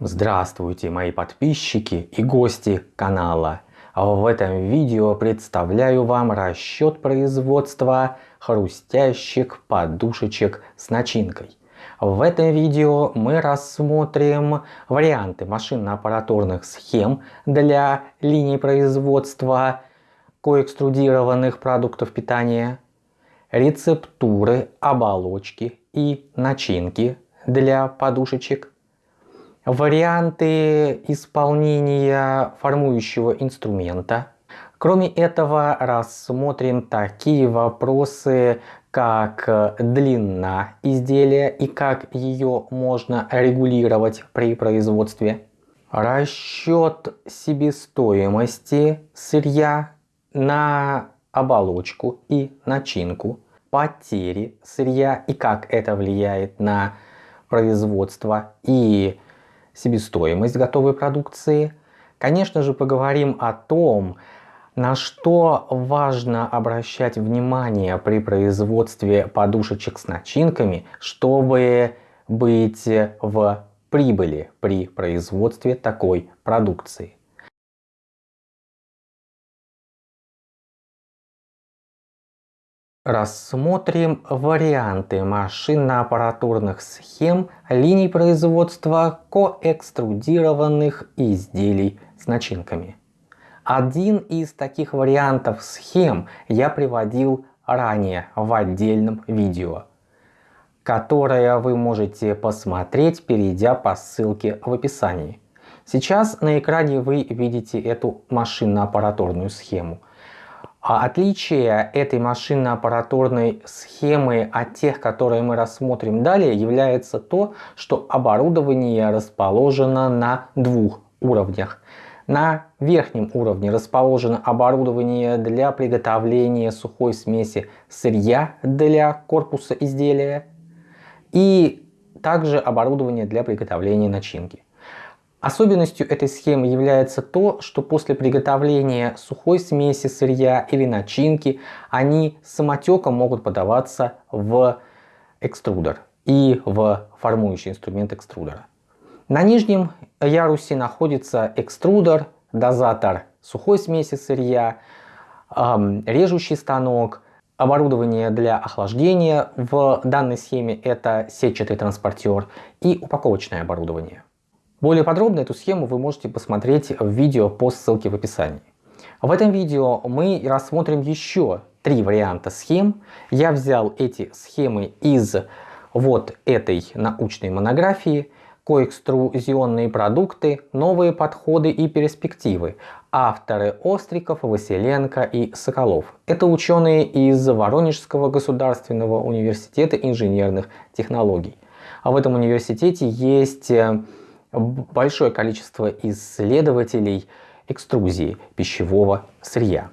Здравствуйте мои подписчики и гости канала. В этом видео представляю вам расчет производства хрустящих подушечек с начинкой. В этом видео мы рассмотрим варианты машинно-аппаратурных схем для линий производства коэкструдированных продуктов питания, рецептуры, оболочки и начинки для подушечек, варианты исполнения формующего инструмента. Кроме этого рассмотрим такие вопросы, как длина изделия и как ее можно регулировать при производстве. Расчет себестоимости сырья на оболочку и начинку. Потери сырья и как это влияет на производство и себестоимость готовой продукции. Конечно же, поговорим о том, на что важно обращать внимание при производстве подушечек с начинками, чтобы быть в прибыли при производстве такой продукции. Рассмотрим варианты машинно-аппаратурных схем линий производства коэкструдированных изделий с начинками. Один из таких вариантов схем я приводил ранее в отдельном видео, которое вы можете посмотреть, перейдя по ссылке в описании. Сейчас на экране вы видите эту машинно-аппаратурную схему – а отличие этой машинно-аппаратурной схемы от тех, которые мы рассмотрим далее, является то, что оборудование расположено на двух уровнях. На верхнем уровне расположено оборудование для приготовления сухой смеси сырья для корпуса изделия и также оборудование для приготовления начинки. Особенностью этой схемы является то, что после приготовления сухой смеси сырья или начинки они самотеком могут подаваться в экструдер и в формующий инструмент экструдера. На нижнем ярусе находится экструдер, дозатор сухой смеси сырья, режущий станок, оборудование для охлаждения в данной схеме это сетчатый транспортер и упаковочное оборудование. Более подробно эту схему вы можете посмотреть в видео по ссылке в описании. В этом видео мы рассмотрим еще три варианта схем. Я взял эти схемы из вот этой научной монографии «Коэкструзионные продукты. Новые подходы и перспективы». Авторы Остриков, Василенко и Соколов. Это ученые из Воронежского государственного университета инженерных технологий. А в этом университете есть э, большое количество исследователей экструзии пищевого сырья.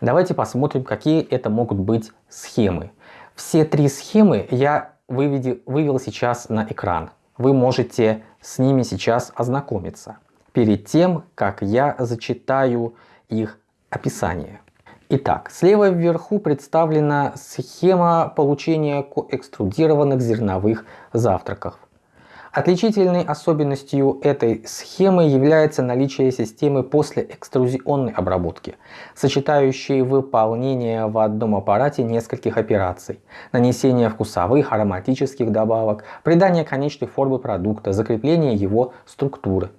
Давайте посмотрим, какие это могут быть схемы. Все три схемы я выведи, вывел сейчас на экран. Вы можете с ними сейчас ознакомиться перед тем, как я зачитаю их описание. Итак, слева вверху представлена схема получения экструдированных зерновых завтраков. Отличительной особенностью этой схемы является наличие системы после экструзионной обработки, сочетающей выполнение в одном аппарате нескольких операций, нанесение вкусовых, ароматических добавок, придание конечной формы продукта, закрепление его структуры.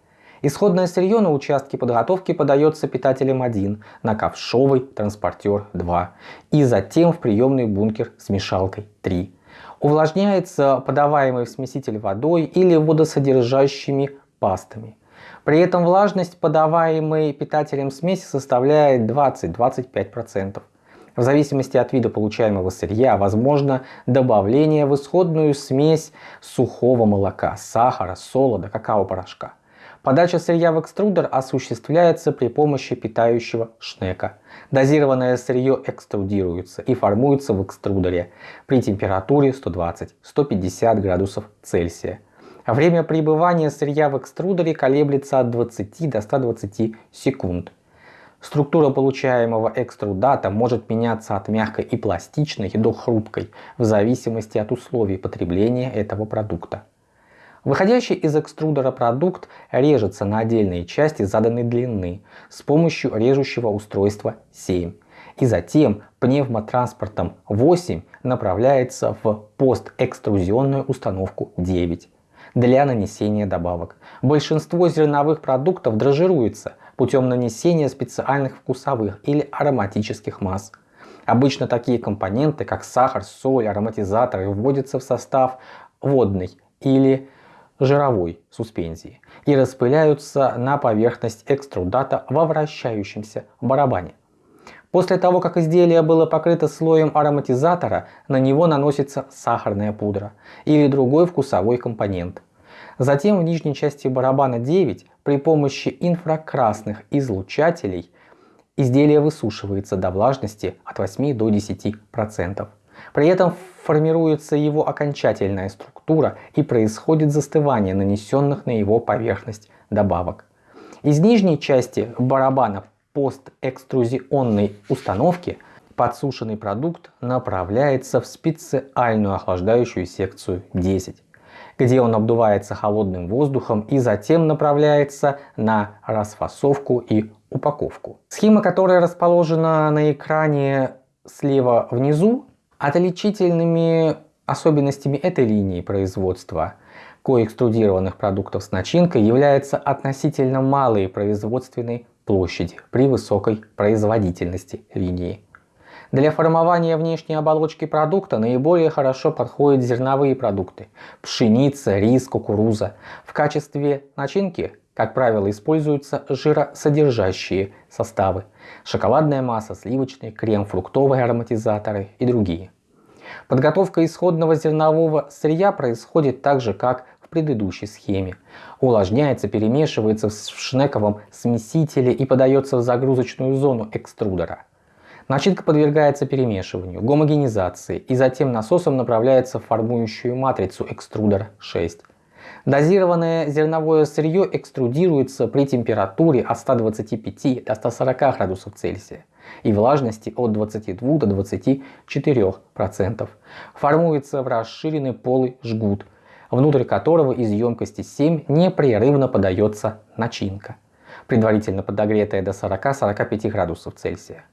Исходное сырье на участке подготовки подается питателем 1 на ковшовый транспортер 2 и затем в приемный бункер с мешалкой 3 увлажняется подаваемый в смеситель водой или водосодержащими пастами. При этом влажность подаваемой питателем смеси составляет 20-25%. В зависимости от вида получаемого сырья возможно добавление в исходную смесь сухого молока, сахара, солода, какао-порошка. Подача сырья в экструдер осуществляется при помощи питающего шнека. Дозированное сырье экструдируется и формуется в экструдере при температуре 120-150 градусов Цельсия. Время пребывания сырья в экструдере колеблется от 20 до 120 секунд. Структура получаемого экструдата может меняться от мягкой и пластичной до хрупкой в зависимости от условий потребления этого продукта. Выходящий из экструдера продукт режется на отдельные части заданной длины с помощью режущего устройства 7 и затем пневмотранспортом 8 направляется в постэкструзионную установку 9 для нанесения добавок. Большинство зерновых продуктов дрожжируется путем нанесения специальных вкусовых или ароматических масс. Обычно такие компоненты, как сахар, соль, ароматизаторы, вводятся в состав водной или жировой суспензии и распыляются на поверхность экструдата во вращающемся барабане. После того, как изделие было покрыто слоем ароматизатора, на него наносится сахарная пудра или другой вкусовой компонент. Затем в нижней части барабана 9 при помощи инфракрасных излучателей изделие высушивается до влажности от 8 до 10%. При этом формируется его окончательная структура и происходит застывание нанесенных на его поверхность добавок. Из нижней части барабана постэкструзионной установки подсушенный продукт направляется в специальную охлаждающую секцию 10, где он обдувается холодным воздухом и затем направляется на расфасовку и упаковку. Схема, которая расположена на экране слева внизу, отличительными особенностями этой линии производства коэкструдированных продуктов с начинкой является относительно малой производственной площади при высокой производительности линии. Для формования внешней оболочки продукта наиболее хорошо подходят зерновые продукты – пшеница, рис, кукуруза. В качестве начинки, как правило, используются жиросодержащие составы – шоколадная масса, сливочный крем, фруктовые ароматизаторы и другие. Подготовка исходного зернового сырья происходит так же, как предыдущей схеме. Увлажняется, перемешивается в шнековом смесителе и подается в загрузочную зону экструдера. Начинка подвергается перемешиванию, гомогенизации и затем насосом направляется в формующую матрицу экструдер 6. Дозированное зерновое сырье экструдируется при температуре от 125 до 140 градусов Цельсия и влажности от 22 до 24%. Формуется в расширенный полый жгут – внутрь которого из емкости 7 непрерывно подается начинка, предварительно подогретая до 40-45 градусов Цельсия.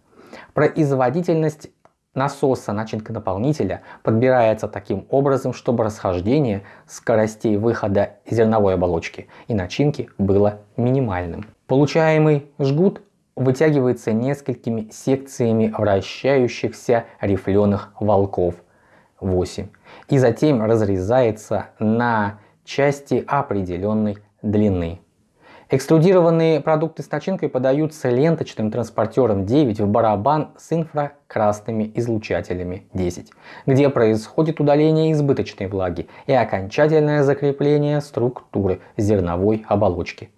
Производительность насоса начинка наполнителя подбирается таким образом, чтобы расхождение скоростей выхода зерновой оболочки и начинки было минимальным. Получаемый жгут вытягивается несколькими секциями вращающихся рифленых волков 8 и затем разрезается на части определенной длины. Экструдированные продукты с начинкой подаются ленточным транспортером 9 в барабан с инфракрасными излучателями 10, где происходит удаление избыточной влаги и окончательное закрепление структуры зерновой оболочки.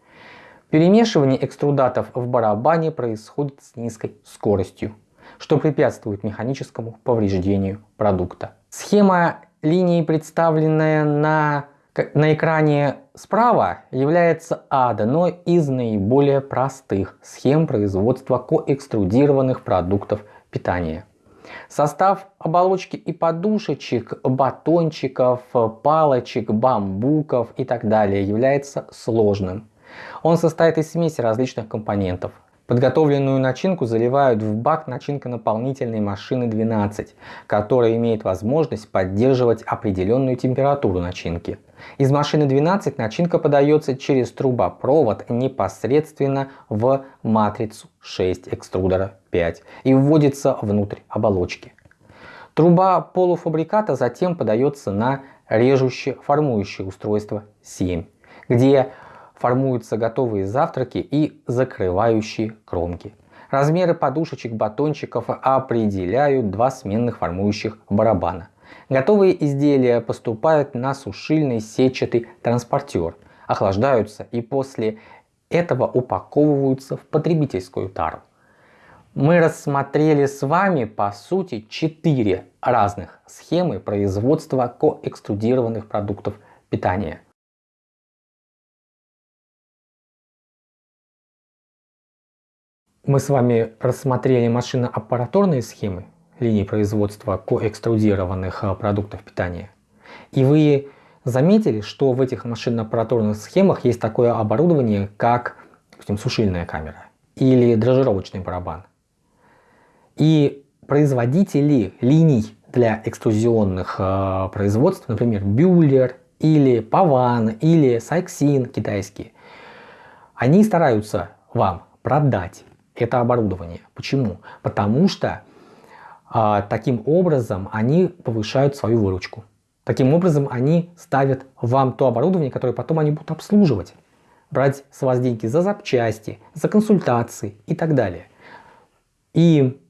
Перемешивание экструдатов в барабане происходит с низкой скоростью, что препятствует механическому повреждению продукта. Схема линии, представленная на, на экране справа, является одной из наиболее простых схем производства коэкструдированных продуктов питания. Состав оболочки и подушечек, батончиков, палочек, бамбуков и так далее является сложным. Он состоит из смеси различных компонентов, Подготовленную начинку заливают в бак начинка-наполнительной машины 12, которая имеет возможность поддерживать определенную температуру начинки. Из машины 12 начинка подается через трубопровод непосредственно в матрицу 6 экструдера 5 и вводится внутрь оболочки. Труба полуфабриката затем подается на режущее формующее устройство 7, где формуются готовые завтраки и закрывающие кромки. Размеры подушечек батончиков определяют два сменных формующих барабана. Готовые изделия поступают на сушильный сетчатый транспортер, охлаждаются и после этого упаковываются в потребительскую тару. Мы рассмотрели с вами по сути четыре разных схемы производства коэкструдированных продуктов питания. Мы с вами рассмотрели машино-аппаратурные схемы линий производства коэкструдированных э, продуктов питания. И вы заметили, что в этих машинно-аппаратурных схемах есть такое оборудование, как допустим, сушильная камера или дрожжировочный барабан. И производители линий для экструзионных э, производств, например, Бюллер или Паван или Сайксин китайские, они стараются вам продать это оборудование. Почему? Потому что э, таким образом они повышают свою выручку. Таким образом они ставят вам то оборудование, которое потом они будут обслуживать. Брать с вас деньги за запчасти, за консультации и так далее. И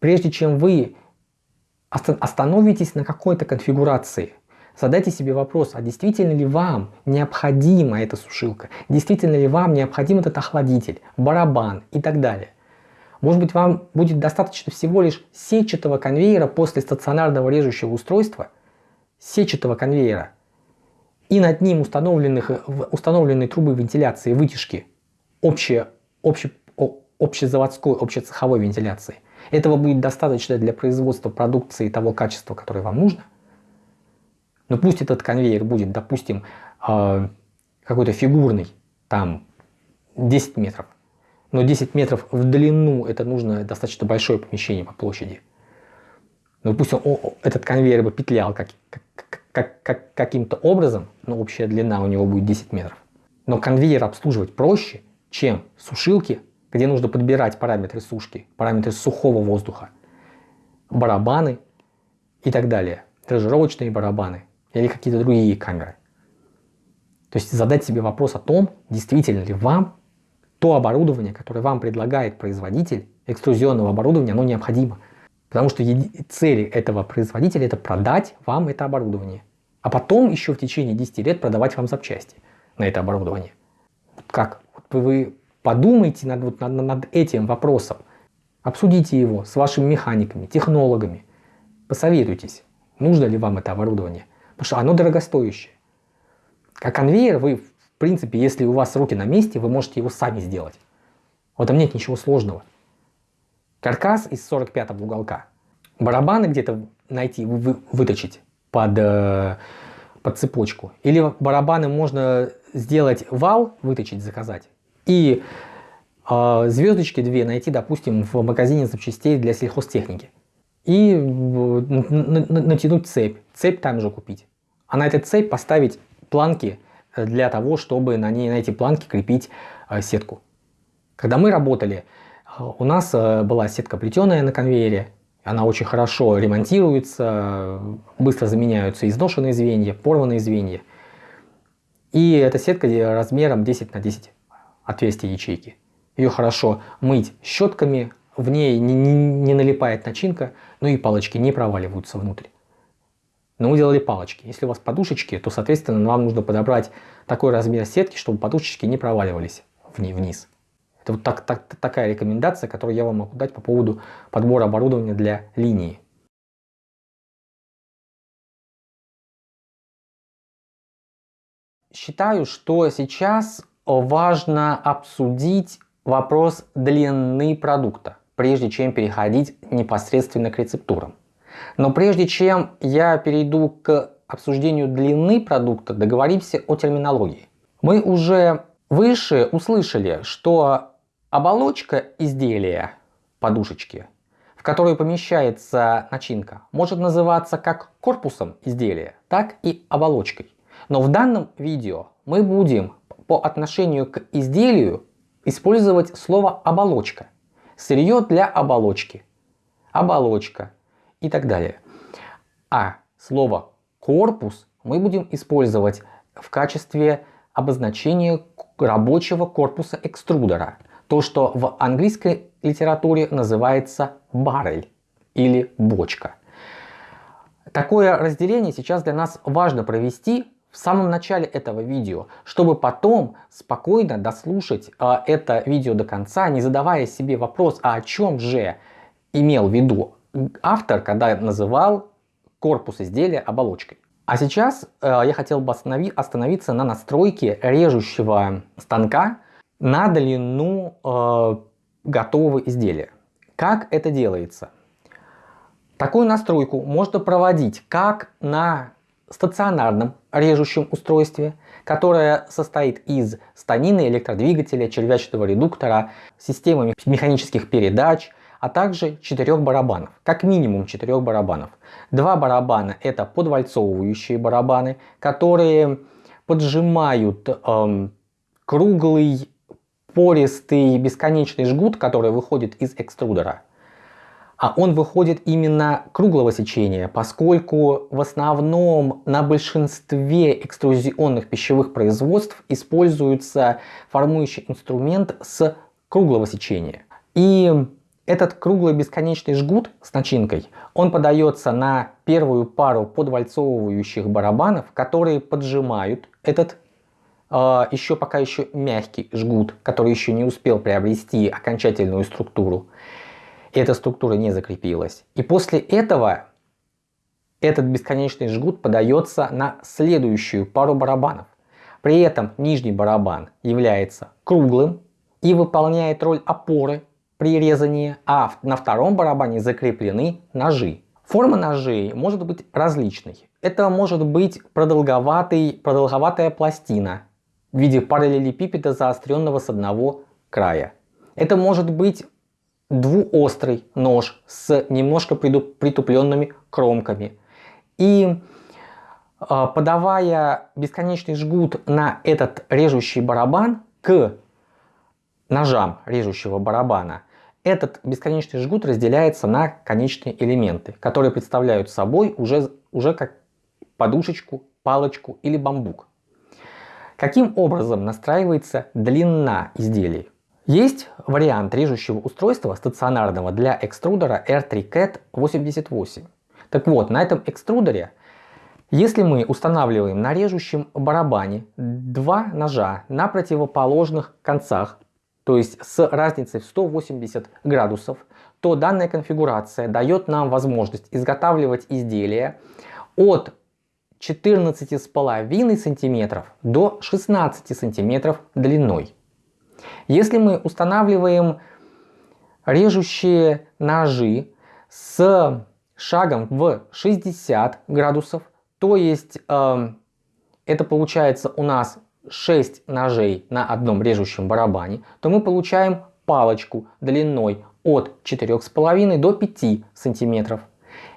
прежде чем вы остановитесь на какой-то конфигурации, задайте себе вопрос, а действительно ли вам необходима эта сушилка, действительно ли вам необходим этот охладитель, барабан и так далее. Может быть вам будет достаточно всего лишь сетчатого конвейера после стационарного режущего устройства, сетчатого конвейера и над ним установленных, установленные трубы вентиляции, вытяжки, общие, обще, общезаводской, общецеховой вентиляции. Этого будет достаточно для производства продукции того качества, которое вам нужно. Но пусть этот конвейер будет, допустим, э, какой-то фигурный, там 10 метров. Но 10 метров в длину это нужно достаточно большое помещение по площади. Но пусть он, этот конвейер бы петлял как, как, как, как, каким-то образом, но общая длина у него будет 10 метров. Но конвейер обслуживать проще, чем сушилки где нужно подбирать параметры сушки, параметры сухого воздуха, барабаны и так далее, дрожжировочные барабаны или какие-то другие камеры. То есть задать себе вопрос о том, действительно ли вам то оборудование, которое вам предлагает производитель экструзионного оборудования, оно необходимо. Потому что цель этого производителя это продать вам это оборудование. А потом еще в течение 10 лет продавать вам запчасти на это оборудование. Как? Вот вы Подумайте над, вот, над, над этим вопросом. Обсудите его с вашими механиками, технологами. Посоветуйтесь, нужно ли вам это оборудование. Потому что оно дорогостоящее. Как конвейер вы, в принципе, если у вас руки на месте, вы можете его сами сделать. В этом нет ничего сложного. Каркас из 45 уголка. Барабаны где-то найти, вы, выточить под, э, под цепочку. Или барабаны можно сделать вал, выточить, заказать. И э, звездочки две найти, допустим, в магазине запчастей для сельхозтехники. И натянуть цепь. Цепь там же купить. А на этой цепь поставить планки для того, чтобы на, ней, на эти планки крепить э, сетку. Когда мы работали, у нас э, была сетка плетеная на конвейере. Она очень хорошо ремонтируется, быстро заменяются изношенные звенья, порванные звенья. И эта сетка размером 10 на 10 отверстие ячейки. Ее хорошо мыть щетками, в ней не, не, не налипает начинка, ну и палочки не проваливаются внутрь. Но мы делали палочки. Если у вас подушечки, то, соответственно, вам нужно подобрать такой размер сетки, чтобы подушечки не проваливались вниз. Это вот так, так, такая рекомендация, которую я вам могу дать по поводу подбора оборудования для линии. Считаю, что сейчас важно обсудить вопрос длины продукта, прежде чем переходить непосредственно к рецептурам. Но прежде чем я перейду к обсуждению длины продукта, договоримся о терминологии. Мы уже выше услышали, что оболочка изделия подушечки, в которую помещается начинка, может называться как корпусом изделия, так и оболочкой. Но в данном видео мы будем по отношению к изделию использовать слово оболочка. Сырье для оболочки, оболочка и так далее. А слово корпус мы будем использовать в качестве обозначения рабочего корпуса экструдера. То, что в английской литературе называется баррель или бочка. Такое разделение сейчас для нас важно провести, в самом начале этого видео, чтобы потом спокойно дослушать э, это видео до конца, не задавая себе вопрос, а о чем же имел в виду автор, когда называл корпус изделия оболочкой. А сейчас э, я хотел бы останови, остановиться на настройке режущего станка на длину э, готового изделия. Как это делается? Такую настройку можно проводить как на стационарном режущем устройстве, которое состоит из станины, электродвигателя, червячного редуктора, системы механических передач, а также четырех барабанов, как минимум четырех барабанов. Два барабана это подвальцовывающие барабаны, которые поджимают эм, круглый пористый бесконечный жгут, который выходит из экструдера. А он выходит именно круглого сечения, поскольку в основном на большинстве экструзионных пищевых производств используется формующий инструмент с круглого сечения. И этот круглый бесконечный жгут с начинкой, он подается на первую пару подвальцовывающих барабанов, которые поджимают этот э, еще пока еще мягкий жгут, который еще не успел приобрести окончательную структуру. Эта структура не закрепилась. И после этого этот бесконечный жгут подается на следующую пару барабанов. При этом нижний барабан является круглым и выполняет роль опоры при резании, а на втором барабане закреплены ножи. Форма ножей может быть различной. Это может быть продолговатый, продолговатая пластина в виде параллелепипеда заостренного с одного края. Это может быть двуострый нож с немножко притупленными кромками. И а, подавая бесконечный жгут на этот режущий барабан к ножам режущего барабана, этот бесконечный жгут разделяется на конечные элементы, которые представляют собой уже, уже как подушечку, палочку или бамбук. Каким образом настраивается длина изделий? Есть вариант режущего устройства стационарного для экструдера R3CAT 88. Так вот, на этом экструдере если мы устанавливаем на режущем барабане два ножа на противоположных концах, то есть с разницей в 180 градусов, то данная конфигурация дает нам возможность изготавливать изделия от 14,5 см до 16 см длиной. Если мы устанавливаем режущие ножи с шагом в 60 градусов, то есть э, это получается у нас 6 ножей на одном режущем барабане, то мы получаем палочку длиной от 4,5 до 5 сантиметров.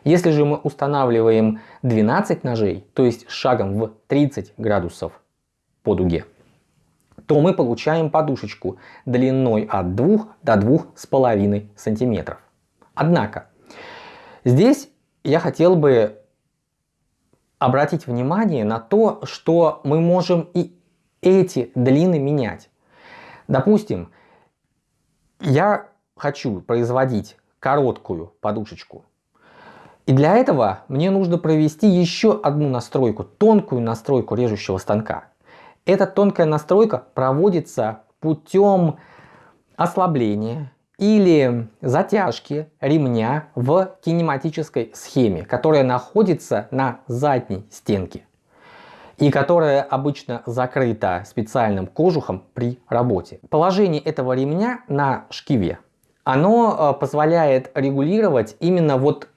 Если же мы устанавливаем 12 ножей, то есть шагом в 30 градусов по дуге, то мы получаем подушечку длиной от 2 до 2,5 сантиметров. Однако, здесь я хотел бы обратить внимание на то, что мы можем и эти длины менять. Допустим, я хочу производить короткую подушечку. И для этого мне нужно провести еще одну настройку, тонкую настройку режущего станка. Эта тонкая настройка проводится путем ослабления или затяжки ремня в кинематической схеме, которая находится на задней стенке и которая обычно закрыта специальным кожухом при работе. Положение этого ремня на шкиве, оно э, позволяет регулировать именно вот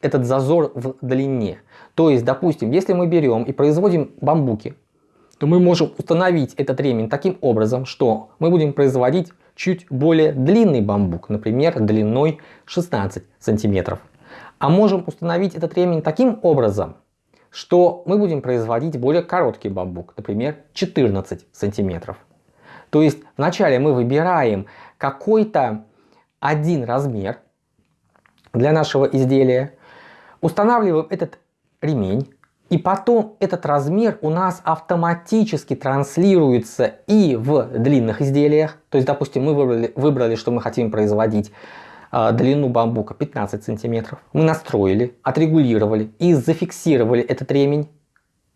этот зазор в длине. То есть, допустим, если мы берем и производим бамбуки, то мы можем установить этот ремень таким образом, что мы будем производить чуть более длинный бамбук, например, длиной 16 сантиметров. А можем установить этот ремень таким образом, что мы будем производить более короткий бамбук, например, 14 сантиметров. То есть вначале мы выбираем какой-то один размер для нашего изделия, устанавливаем этот ремень, и потом этот размер у нас автоматически транслируется и в длинных изделиях. То есть, допустим, мы выбрали, выбрали что мы хотим производить э, длину бамбука 15 сантиметров. Мы настроили, отрегулировали и зафиксировали этот ремень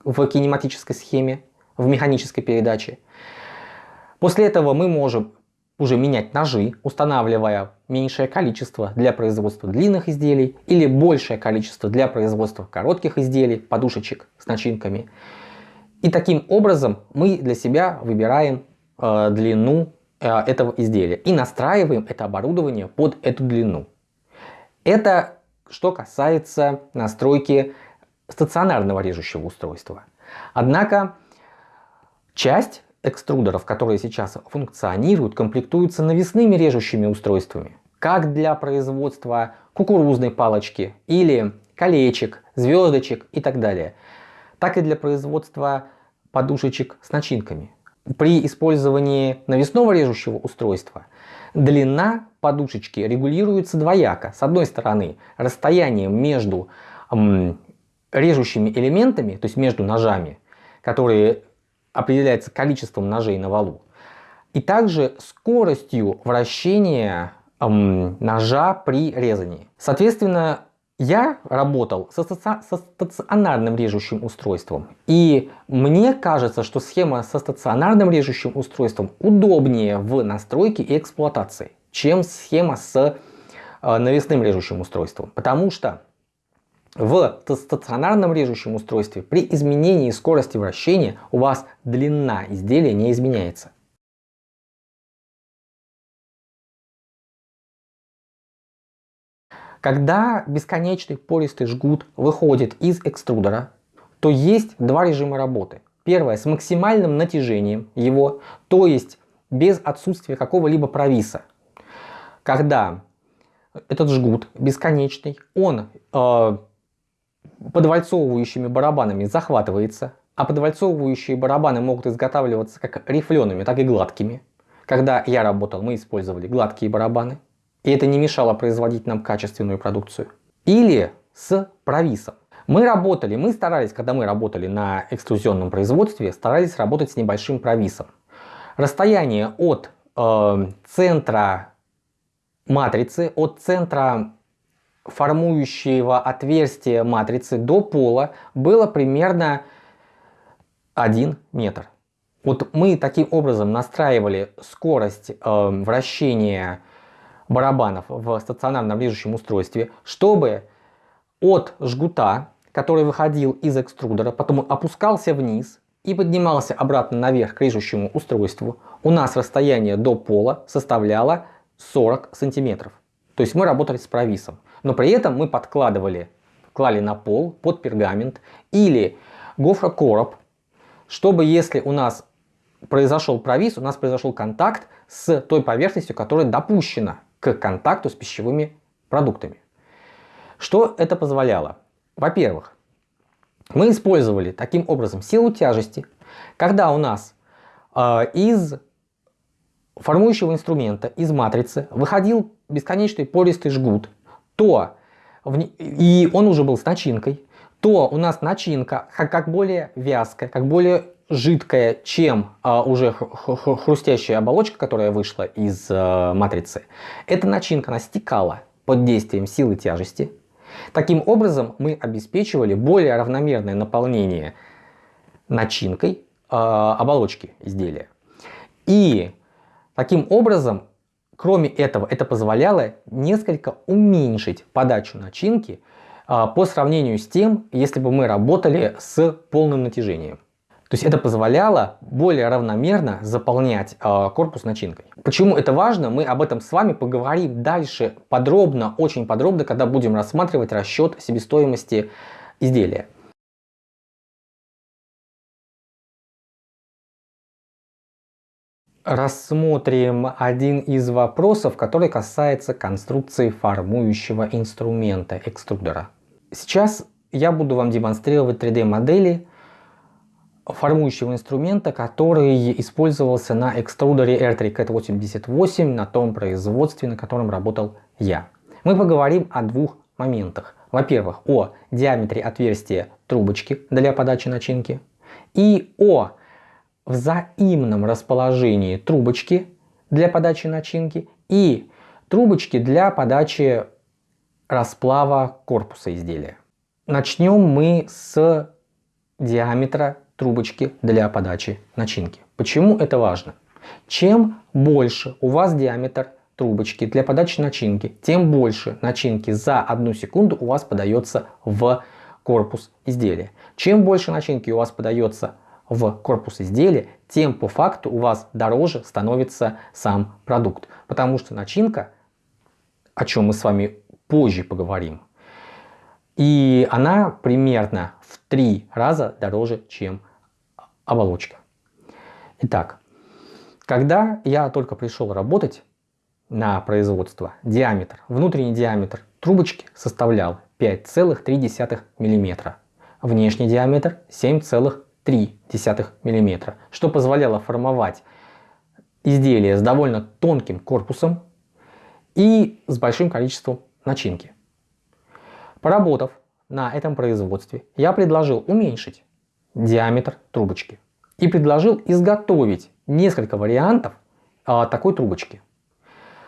в кинематической схеме, в механической передаче. После этого мы можем уже менять ножи, устанавливая меньшее количество для производства длинных изделий или большее количество для производства коротких изделий, подушечек с начинками. И таким образом мы для себя выбираем э, длину э, этого изделия и настраиваем это оборудование под эту длину. Это что касается настройки стационарного режущего устройства. Однако часть экструдеров, которые сейчас функционируют, комплектуются навесными режущими устройствами, как для производства кукурузной палочки или колечек, звездочек и так далее, так и для производства подушечек с начинками. При использовании навесного режущего устройства длина подушечки регулируется двояко. С одной стороны, расстоянием между режущими элементами, то есть между ножами, которые определяется количеством ножей на валу, и также скоростью вращения эм, ножа при резании. Соответственно, я работал со, со стационарным режущим устройством. И мне кажется, что схема со стационарным режущим устройством удобнее в настройке и эксплуатации, чем схема с э, навесным режущим устройством. Потому что в стационарном режущем устройстве при изменении скорости вращения у вас длина изделия не изменяется. Когда бесконечный пористый жгут выходит из экструдера, то есть два режима работы. Первое с максимальным натяжением его, то есть без отсутствия какого-либо провиса. Когда этот жгут бесконечный, он э, подвальцовывающими барабанами захватывается, а подвальцовывающие барабаны могут изготавливаться как рифлеными, так и гладкими. Когда я работал, мы использовали гладкие барабаны. И это не мешало производить нам качественную продукцию. Или с провисом. Мы работали, мы старались, когда мы работали на экструзионном производстве, старались работать с небольшим провисом. Расстояние от э, центра матрицы, от центра формующего отверстия матрицы до пола было примерно 1 метр. Вот мы таким образом настраивали скорость э, вращения барабанов в стационарном режущем устройстве, чтобы от жгута, который выходил из экструдера, потом опускался вниз и поднимался обратно наверх к режущему устройству, у нас расстояние до пола составляло 40 сантиметров. То есть мы работали с провисом. Но при этом мы подкладывали, клали на пол под пергамент или гофрокороб, чтобы если у нас произошел провис, у нас произошел контакт с той поверхностью, которая допущена к контакту с пищевыми продуктами. Что это позволяло? Во-первых, мы использовали таким образом силу тяжести, когда у нас э, из формующего инструмента, из матрицы выходил бесконечный пористый жгут, то и он уже был с начинкой, то у нас начинка как более вязкая, как более жидкая, чем а, уже хрустящая оболочка, которая вышла из а, матрицы, эта начинка она стекала под действием силы тяжести. Таким образом мы обеспечивали более равномерное наполнение начинкой а, оболочки изделия. И таким образом, кроме этого, это позволяло несколько уменьшить подачу начинки а, по сравнению с тем, если бы мы работали с полным натяжением. То есть это позволяло более равномерно заполнять э, корпус начинкой. Почему это важно, мы об этом с вами поговорим дальше подробно, очень подробно, когда будем рассматривать расчет себестоимости изделия. Рассмотрим один из вопросов, который касается конструкции формующего инструмента экструдера. Сейчас я буду вам демонстрировать 3D модели формующего инструмента, который использовался на экструдере R3CAT88 на том производстве, на котором работал я. Мы поговорим о двух моментах. Во-первых, о диаметре отверстия трубочки для подачи начинки и о взаимном расположении трубочки для подачи начинки и трубочки для подачи расплава корпуса изделия. Начнем мы с диаметра трубочки для подачи начинки. Почему это важно? Чем больше у вас диаметр трубочки для подачи начинки, тем больше начинки за одну секунду у вас подается в корпус изделия. Чем больше начинки у вас подается в корпус изделия, тем по факту у вас дороже становится сам продукт. Потому что начинка, о чем мы с вами позже поговорим, И она примерно в три раза дороже, чем оболочка. Итак, когда я только пришел работать на производство, диаметр, внутренний диаметр трубочки составлял 5,3 мм. Внешний диаметр 7,3 мм, что позволяло формовать изделие с довольно тонким корпусом и с большим количеством начинки. Поработав на этом производстве, я предложил уменьшить диаметр трубочки и предложил изготовить несколько вариантов а, такой трубочки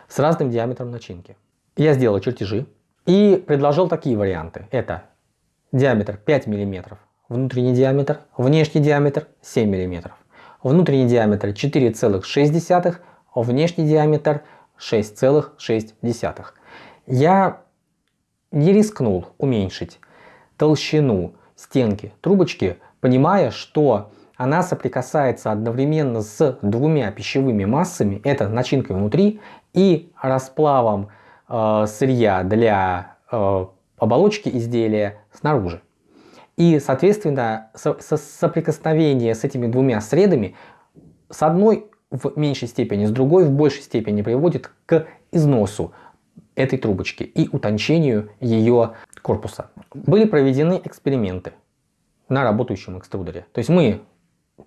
с разным диаметром начинки. Я сделал чертежи и предложил такие варианты. Это диаметр 5 мм, внутренний диаметр, внешний диаметр 7 мм, внутренний диаметр 4,6, внешний диаметр 6,6. Я не рискнул уменьшить толщину стенки трубочки, понимая, что она соприкасается одновременно с двумя пищевыми массами, это начинкой внутри и расплавом э, сырья для э, оболочки изделия снаружи. И, соответственно, со со соприкосновение с этими двумя средами с одной в меньшей степени, с другой в большей степени приводит к износу этой трубочки и утончению ее корпуса. Были проведены эксперименты на работающем экструдере. То есть мы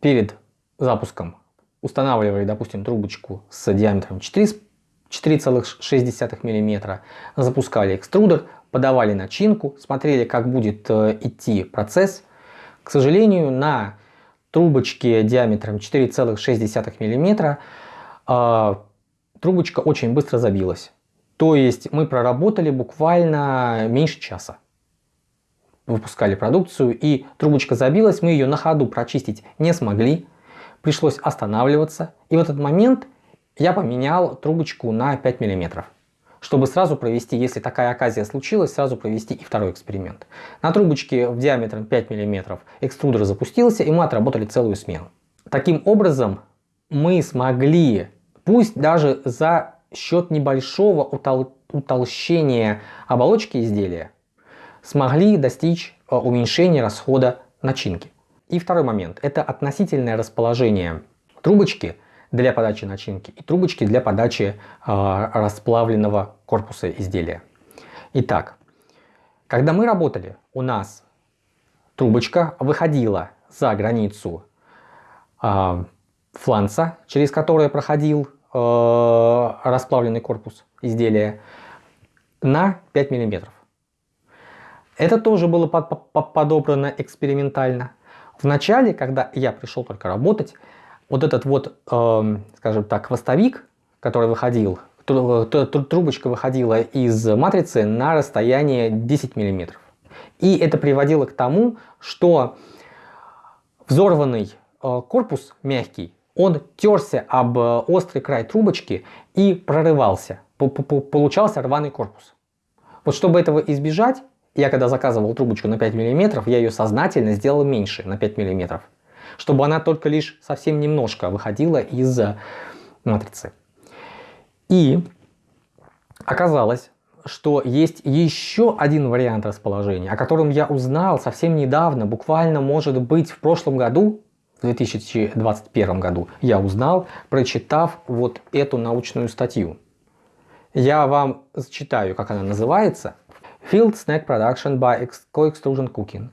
перед запуском устанавливали, допустим, трубочку с диаметром 4,6 мм, запускали экструдер, подавали начинку, смотрели, как будет э, идти процесс. К сожалению, на трубочке диаметром 4,6 мм э, трубочка очень быстро забилась. То есть мы проработали буквально меньше часа выпускали продукцию, и трубочка забилась, мы ее на ходу прочистить не смогли, пришлось останавливаться. И в этот момент я поменял трубочку на 5 мм, чтобы сразу провести, если такая оказия случилась, сразу провести и второй эксперимент. На трубочке в диаметром 5 мм экструдер запустился, и мы отработали целую смену. Таким образом, мы смогли, пусть даже за счет небольшого утол утолщения оболочки изделия, смогли достичь э, уменьшения расхода начинки. И второй момент – это относительное расположение трубочки для подачи начинки и трубочки для подачи э, расплавленного корпуса изделия. Итак, когда мы работали, у нас трубочка выходила за границу э, фланца, через который проходил э, расплавленный корпус изделия, на 5 миллиметров. Это тоже было подобрано экспериментально. В начале, когда я пришел только работать, вот этот вот, э, скажем так, хвостовик, который выходил, трубочка выходила из матрицы на расстояние 10 мм. И это приводило к тому, что взорванный э, корпус мягкий, он терся об острый край трубочки и прорывался. Получался рваный корпус. Вот чтобы этого избежать, я когда заказывал трубочку на 5 мм, я ее сознательно сделал меньше, на 5 мм. Чтобы она только лишь совсем немножко выходила из матрицы. И оказалось, что есть еще один вариант расположения, о котором я узнал совсем недавно, буквально может быть в прошлом году, в 2021 году, я узнал, прочитав вот эту научную статью. Я вам зачитаю, как она называется. Field Snack Production by Co-Extrusion Cooking.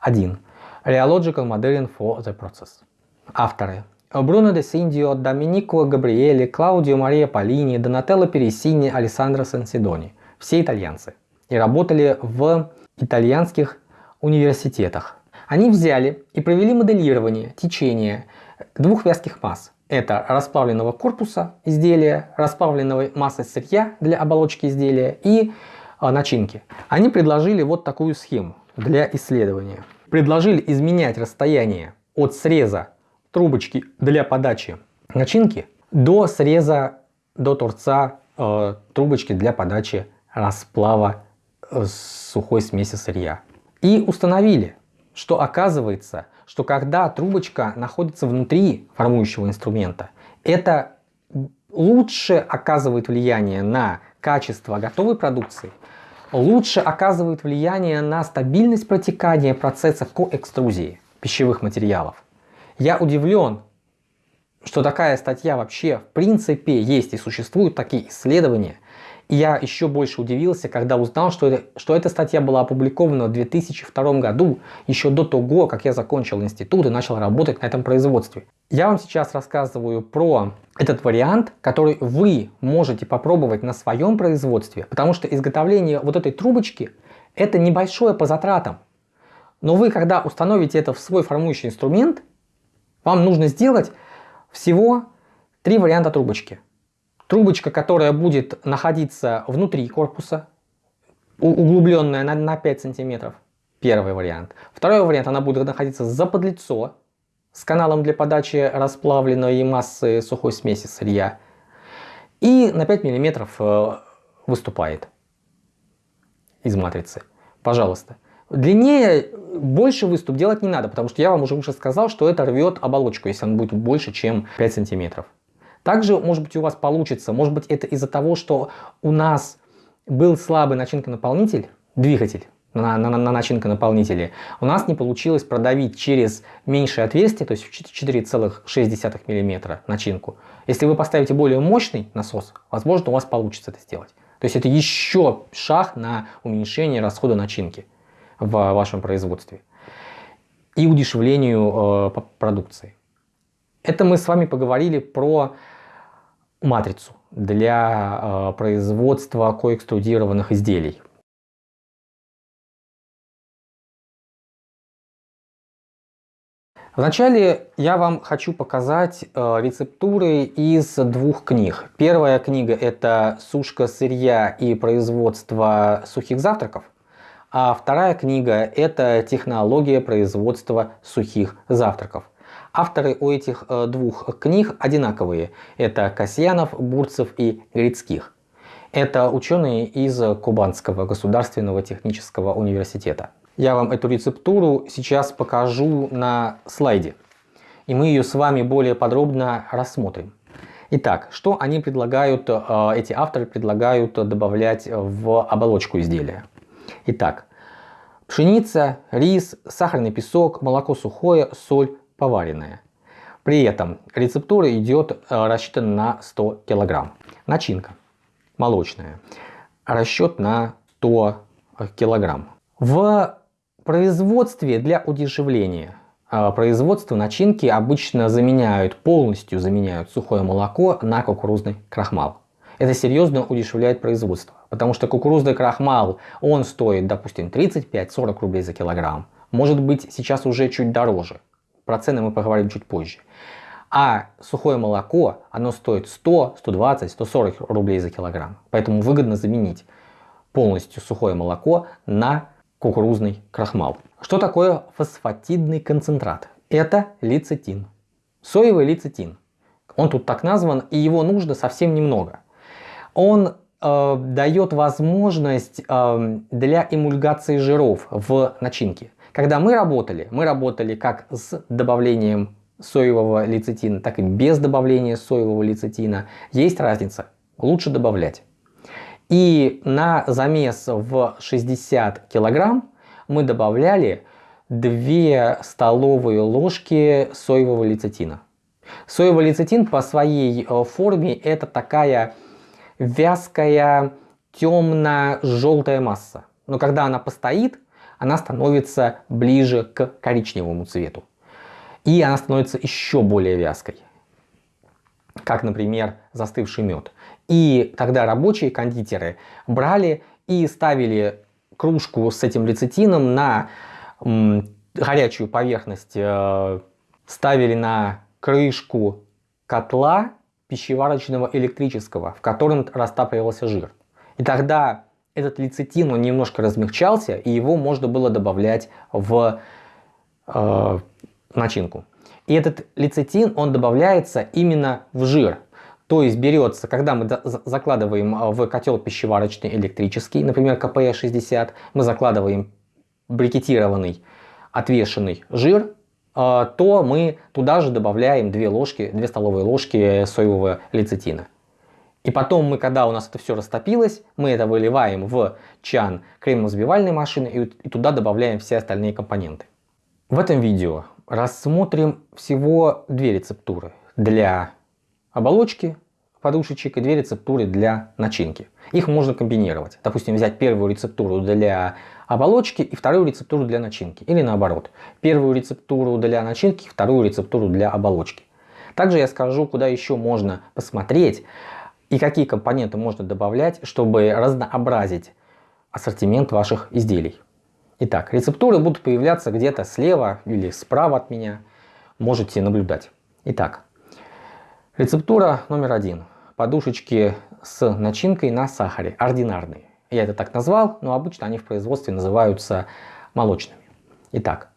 1. Rheological Modeling for the Process. Авторы. Бруно де Синдио, Доминико Габриэли, Клаудио Мария Полини, Донателло Пересини, Алессандро Сансидони. Все итальянцы. И работали в итальянских университетах. Они взяли и провели моделирование течения двух вязких масс. Это расплавленного корпуса изделия, расплавленной массы сырья для оболочки изделия и а, начинки. Они предложили вот такую схему для исследования. Предложили изменять расстояние от среза трубочки для подачи начинки до среза, до торца э, трубочки для подачи расплава э, сухой смеси сырья. И установили, что оказывается, что когда трубочка находится внутри формующего инструмента, это лучше оказывает влияние на качество готовой продукции, лучше оказывают влияние на стабильность протекания процесса коэкструзии пищевых материалов. Я удивлен, что такая статья вообще в принципе есть и существуют такие исследования. Я еще больше удивился, когда узнал, что, что эта статья была опубликована в 2002 году, еще до того, как я закончил институт и начал работать на этом производстве. Я вам сейчас рассказываю про этот вариант, который вы можете попробовать на своем производстве, потому что изготовление вот этой трубочки это небольшое по затратам. Но вы, когда установите это в свой формующий инструмент, вам нужно сделать всего три варианта трубочки. Трубочка, которая будет находиться внутри корпуса, углубленная на, на 5 сантиметров. Первый вариант. Второй вариант, она будет находиться за подлицо с каналом для подачи расплавленной массы сухой смеси сырья. И на 5 миллиметров э, выступает из матрицы. Пожалуйста. Длиннее, больше выступ делать не надо, потому что я вам уже уже сказал, что это рвет оболочку, если он будет больше, чем 5 сантиметров. Также, может быть, у вас получится, может быть, это из-за того, что у нас был слабый начинка-наполнитель, двигатель на, на, на начинка-наполнителе, у нас не получилось продавить через меньшее отверстие, то есть в 4,6 мм начинку. Если вы поставите более мощный насос, возможно, у вас получится это сделать. То есть это еще шаг на уменьшение расхода начинки в вашем производстве и удешевлению э, продукции. Это мы с вами поговорили про матрицу для э, производства коэкструдированных изделий. Вначале я вам хочу показать э, рецептуры из двух книг. Первая книга это «Сушка сырья и производство сухих завтраков», а вторая книга это «Технология производства сухих завтраков». Авторы у этих э, двух книг одинаковые. Это Касьянов, Бурцев и Грицких. Это ученые из Кубанского государственного технического университета. Я вам эту рецептуру сейчас покажу на слайде. И мы ее с вами более подробно рассмотрим. Итак, что они предлагают, э, эти авторы предлагают добавлять в оболочку изделия. Итак, пшеница, рис, сахарный песок, молоко сухое, соль, поваренная. При этом рецептура идет э, рассчитана на 100 кг. Начинка молочная. Расчет на 100 кг. В производстве для удешевления э, производство начинки обычно заменяют, полностью заменяют сухое молоко на кукурузный крахмал. Это серьезно удешевляет производство, потому что кукурузный крахмал, он стоит, допустим, 35-40 рублей за килограмм. Может быть сейчас уже чуть дороже. Про цены мы поговорим чуть позже. А сухое молоко, оно стоит 100, 120, 140 рублей за килограмм. Поэтому выгодно заменить полностью сухое молоко на кукурузный крахмал. Что такое фосфатидный концентрат? Это лецитин. Соевый лецитин. Он тут так назван, и его нужно совсем немного. Он э, дает возможность э, для эмульгации жиров в начинке. Когда мы работали, мы работали как с добавлением соевого лецитина, так и без добавления соевого лецитина. Есть разница, лучше добавлять. И на замес в 60 килограмм мы добавляли 2 столовые ложки соевого лецитина. Соевый лецитин по своей э, форме это такая вязкая темно-желтая масса. Но когда она постоит, она становится ближе к коричневому цвету. И она становится еще более вязкой, как, например, застывший мед. И тогда рабочие кондитеры брали и ставили кружку с этим лецитином на горячую поверхность, э, ставили на крышку котла пищеварочного электрического, в котором растапливался жир. И тогда этот лецитин, он немножко размягчался, и его можно было добавлять в э, начинку. И этот лецитин, он добавляется именно в жир. То есть берется, когда мы закладываем э, в котел пищеварочный электрический, например, КП-60, мы закладываем брикетированный отвешенный жир, то мы туда же добавляем 2 ложки, 2 столовые ложки соевого лецитина. И потом мы, когда у нас это все растопилось, мы это выливаем в чан кремно-взбивальной машины и туда добавляем все остальные компоненты. В этом видео рассмотрим всего две рецептуры для оболочки подушечек и две рецептуры для начинки. Их можно комбинировать. Допустим, взять первую рецептуру для оболочки и вторую рецептуру для начинки. Или наоборот. Первую рецептуру для начинки, вторую рецептуру для оболочки. Также я скажу, куда еще можно посмотреть и какие компоненты можно добавлять, чтобы разнообразить ассортимент ваших изделий. Итак, рецептуры будут появляться где-то слева или справа от меня. Можете наблюдать. Итак, рецептура номер один подушечки с начинкой на сахаре, ординарные. Я это так назвал, но обычно они в производстве называются молочными. Итак,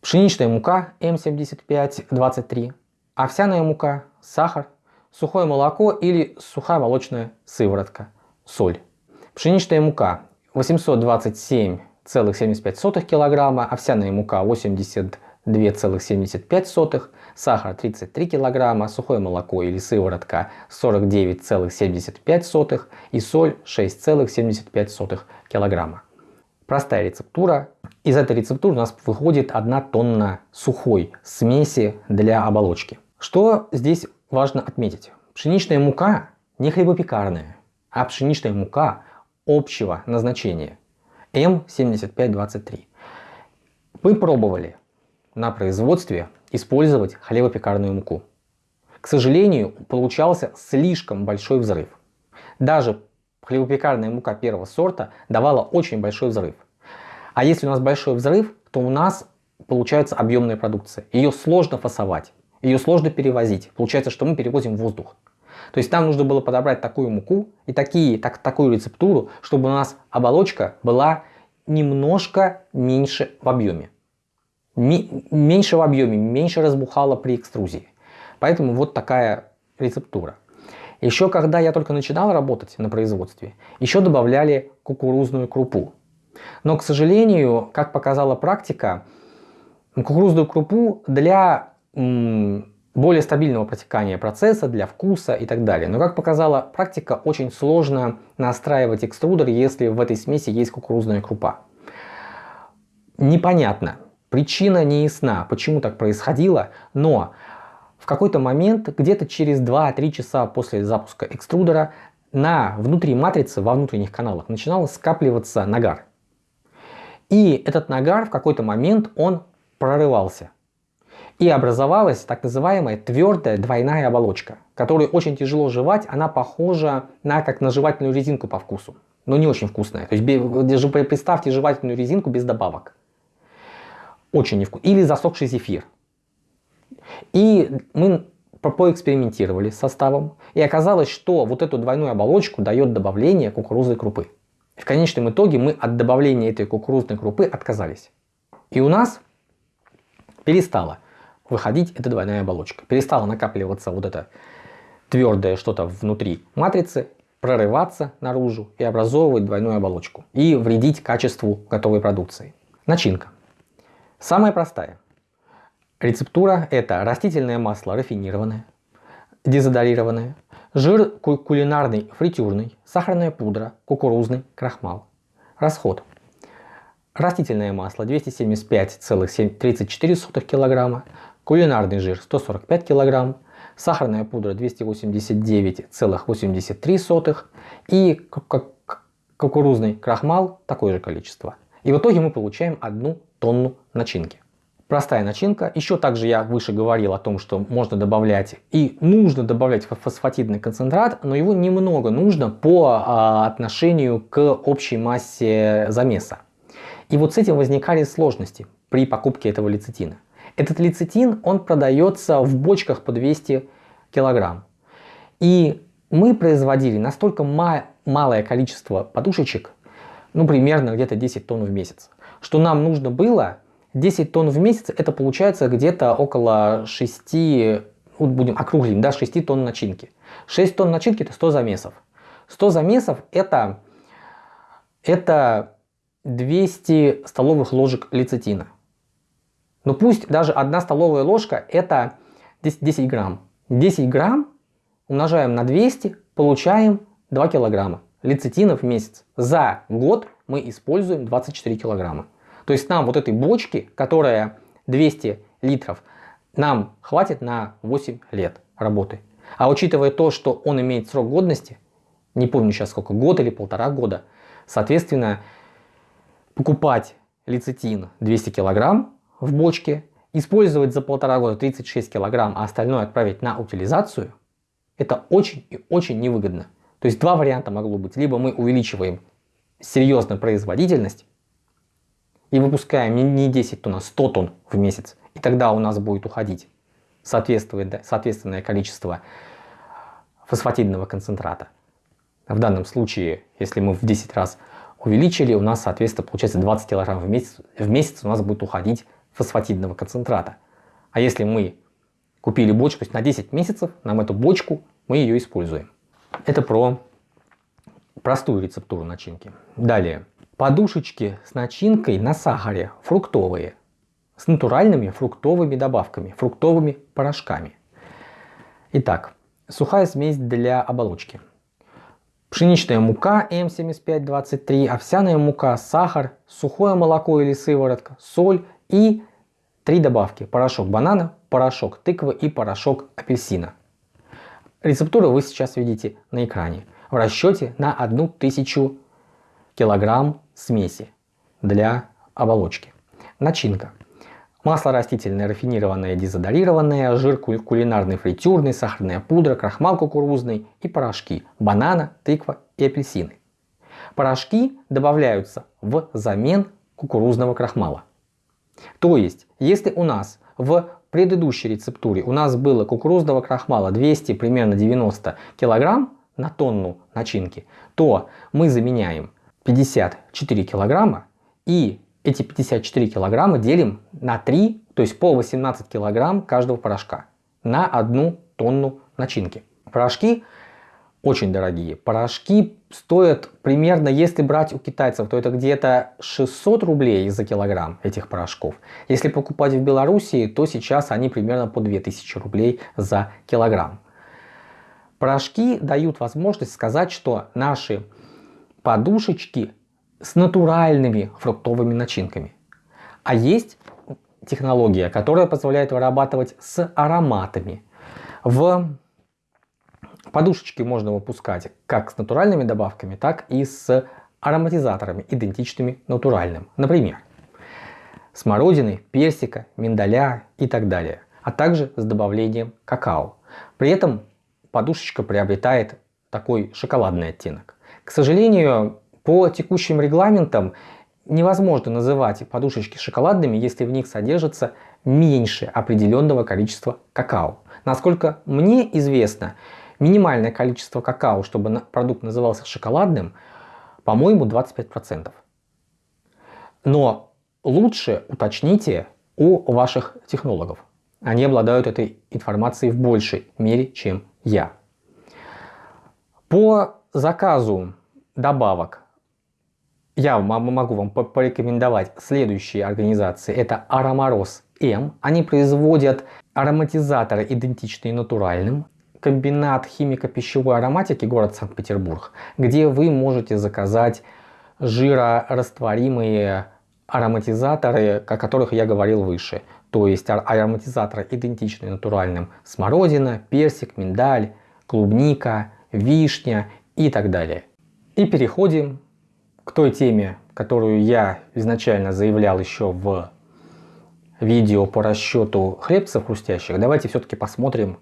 пшеничная мука М7523, овсяная мука, сахар, сухое молоко или сухая молочная сыворотка, соль. Пшеничная мука 827,75 кг, овсяная мука 82,75 сахар 33 кг, сухое молоко или сыворотка 49,75 и соль 6,75 кг. Простая рецептура. Из этой рецептуры у нас выходит 1 тонна сухой смеси для оболочки. Что здесь важно отметить? Пшеничная мука не хлебопекарная, а пшеничная мука общего назначения М7523. Мы пробовали на производстве использовать хлебопекарную муку. К сожалению, получался слишком большой взрыв. Даже хлебопекарная мука первого сорта давала очень большой взрыв. А если у нас большой взрыв, то у нас получается объемная продукция. Ее сложно фасовать, ее сложно перевозить. Получается, что мы перевозим воздух. То есть нам нужно было подобрать такую муку и такие, так, такую рецептуру, чтобы у нас оболочка была немножко меньше в объеме меньше в объеме, меньше разбухало при экструзии. Поэтому вот такая рецептура. Еще когда я только начинал работать на производстве, еще добавляли кукурузную крупу. Но, к сожалению, как показала практика, кукурузную крупу для более стабильного протекания процесса, для вкуса и так далее. Но, как показала практика, очень сложно настраивать экструдер, если в этой смеси есть кукурузная крупа. Непонятно, Причина не ясна, почему так происходило, но в какой-то момент, где-то через 2-3 часа после запуска экструдера, на внутри матрицы, во внутренних каналах, начинал скапливаться нагар. И этот нагар в какой-то момент он прорывался. И образовалась так называемая твердая двойная оболочка, которую очень тяжело жевать, она похожа на как на жевательную резинку по вкусу, но не очень вкусная. То есть представьте жевательную резинку без добавок. Очень невкусно. Или засохший зефир. И мы поэкспериментировали с составом. И оказалось, что вот эту двойную оболочку дает добавление кукурузной крупы. В конечном итоге мы от добавления этой кукурузной крупы отказались. И у нас перестала выходить эта двойная оболочка. Перестала накапливаться вот это твердое что-то внутри матрицы, прорываться наружу и образовывать двойную оболочку. И вредить качеству готовой продукции. Начинка. Самая простая. Рецептура это растительное масло рафинированное, дезодорированное, жир кулинарный фритюрный, сахарная пудра, кукурузный крахмал. Расход. Растительное масло 275,34 кг, кулинарный жир 145 кг, сахарная пудра 289,83 и кукурузный крахмал такое же количество. И в итоге мы получаем одну тонну начинки. Простая начинка. Еще также я выше говорил о том, что можно добавлять и нужно добавлять фосфатидный концентрат, но его немного нужно по а, отношению к общей массе замеса. И вот с этим возникали сложности при покупке этого лецитина. Этот лецитин, он продается в бочках по 200 килограмм. И мы производили настолько малое количество подушечек, ну примерно где-то 10 тонн в месяц, что нам нужно было 10 тонн в месяц, это получается где-то около 6, вот будем округлим, да, 6 тонн начинки. 6 тонн начинки это 100 замесов. 100 замесов это, это 200 столовых ложек лецитина. Но ну, пусть даже одна столовая ложка это 10, 10 грамм. 10 грамм умножаем на 200, получаем 2 килограмма лецитина в месяц. За год мы используем 24 килограмма. То есть нам вот этой бочки, которая 200 литров, нам хватит на 8 лет работы. А учитывая то, что он имеет срок годности, не помню сейчас сколько, год или полтора года, соответственно, покупать лецитин 200 килограмм в бочке, использовать за полтора года 36 килограмм, а остальное отправить на утилизацию, это очень и очень невыгодно. То есть два варианта могло быть. Либо мы увеличиваем серьезно производительность и выпускаем не 10 тонн, а 100 тонн в месяц. И тогда у нас будет уходить соответственное количество фосфатидного концентрата. В данном случае, если мы в 10 раз увеличили, у нас, соответственно, получается 20 кг в месяц, в месяц у нас будет уходить фосфатидного концентрата. А если мы купили бочку на 10 месяцев, нам эту бочку, мы ее используем. Это про простую рецептуру начинки. Далее. Подушечки с начинкой на сахаре, фруктовые, с натуральными фруктовыми добавками, фруктовыми порошками. Итак, сухая смесь для оболочки. Пшеничная мука М7523, овсяная мука, сахар, сухое молоко или сыворотка, соль и три добавки. Порошок банана, порошок тыквы и порошок апельсина. Рецептуру вы сейчас видите на экране в расчете на 1000 килограмм смеси для оболочки. Начинка. Масло растительное, рафинированное, дезодорированное, жир кулинарный, фритюрный, сахарная пудра, крахмал кукурузный и порошки банана, тыква и апельсины. Порошки добавляются в замен кукурузного крахмала. То есть, если у нас в предыдущей рецептуре у нас было кукурузного крахмала 200, примерно 90 килограмм на тонну начинки, то мы заменяем 54 килограмма и эти 54 килограмма делим на 3, то есть по 18 килограмм каждого порошка на одну тонну начинки. Порошки очень дорогие. Порошки стоят примерно, если брать у китайцев, то это где-то 600 рублей за килограмм этих порошков. Если покупать в Белоруссии, то сейчас они примерно по 2000 рублей за килограмм. Порошки дают возможность сказать, что наши подушечки с натуральными фруктовыми начинками. А есть технология, которая позволяет вырабатывать с ароматами. В Подушечки можно выпускать как с натуральными добавками, так и с ароматизаторами, идентичными натуральным. Например, смородины, персика, миндаля и так далее. А также с добавлением какао. При этом подушечка приобретает такой шоколадный оттенок. К сожалению, по текущим регламентам невозможно называть подушечки шоколадными, если в них содержится меньше определенного количества какао. Насколько мне известно, минимальное количество какао, чтобы продукт назывался шоколадным, по-моему, 25%. Но лучше уточните у ваших технологов. Они обладают этой информацией в большей мере, чем я. По заказу добавок я могу вам порекомендовать следующие организации. Это Аромороз М. Они производят ароматизаторы, идентичные натуральным комбинат химико-пищевой ароматики город Санкт-Петербург, где вы можете заказать жирорастворимые ароматизаторы, о которых я говорил выше. То есть ароматизаторы идентичные натуральным смородина, персик, миндаль, клубника, вишня и так далее. И переходим к той теме, которую я изначально заявлял еще в видео по расчету хлебцев хрустящих. Давайте все-таки посмотрим,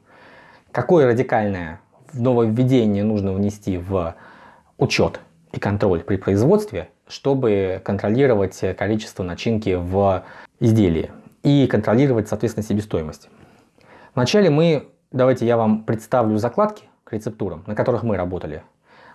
Какое радикальное нововведение нужно внести в учет и контроль при производстве, чтобы контролировать количество начинки в изделии и контролировать, соответственно, себестоимость. Вначале мы, давайте я вам представлю закладки к рецептурам, на которых мы работали.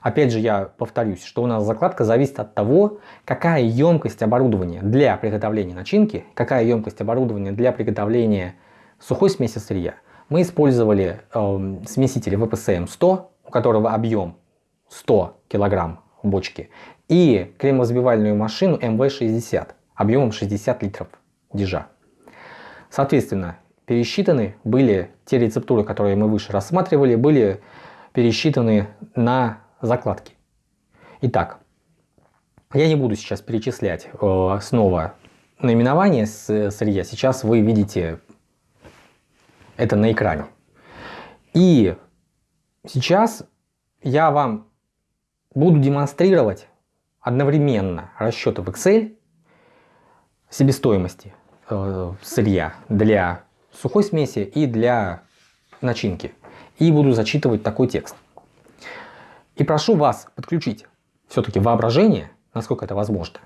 Опять же, я повторюсь, что у нас закладка зависит от того, какая емкость оборудования для приготовления начинки, какая емкость оборудования для приготовления сухой смеси сырья – мы использовали э, смеситель ВПСМ-100, у которого объем 100 кг в бочке, и кремовозбивальную машину МВ-60 объемом 60 литров дежа. Соответственно, пересчитаны были, те рецептуры, которые мы выше рассматривали, были пересчитаны на закладки. Итак, я не буду сейчас перечислять э, снова наименование сырья. Сейчас вы видите это на экране. И сейчас я вам буду демонстрировать одновременно расчеты в Excel себестоимости э, сырья для сухой смеси и для начинки. И буду зачитывать такой текст. И прошу вас подключить все-таки воображение, насколько это возможно.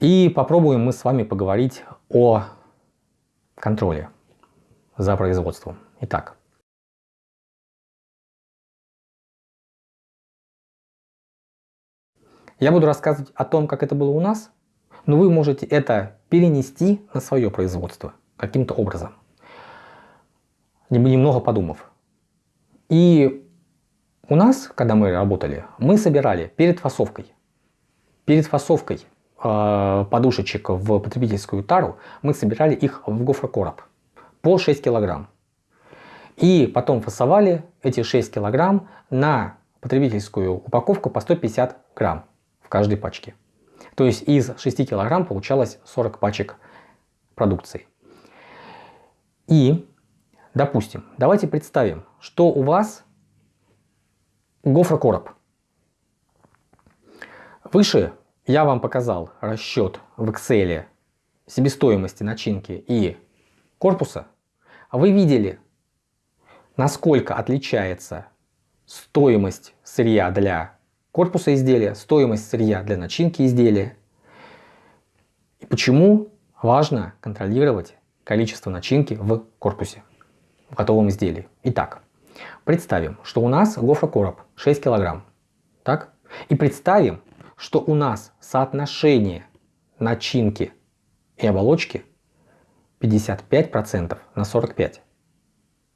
И попробуем мы с вами поговорить о контроле за производством. Итак. Я буду рассказывать о том, как это было у нас, но вы можете это перенести на свое производство каким-то образом, немного подумав. И у нас, когда мы работали, мы собирали перед фасовкой, перед фасовкой э, подушечек в потребительскую тару, мы собирали их в гофрокороб по 6 килограмм. И потом фасовали эти 6 килограмм на потребительскую упаковку по 150 грамм в каждой пачке. То есть из 6 килограмм получалось 40 пачек продукции. И, допустим, давайте представим, что у вас гофрокороб. Выше я вам показал расчет в Excel себестоимости начинки и корпуса. Вы видели, насколько отличается стоимость сырья для корпуса изделия, стоимость сырья для начинки изделия. И почему важно контролировать количество начинки в корпусе, в готовом изделии. Итак, представим, что у нас гофрокороб 6 килограмм. Так? И представим, что у нас соотношение начинки и оболочки 55% на 45.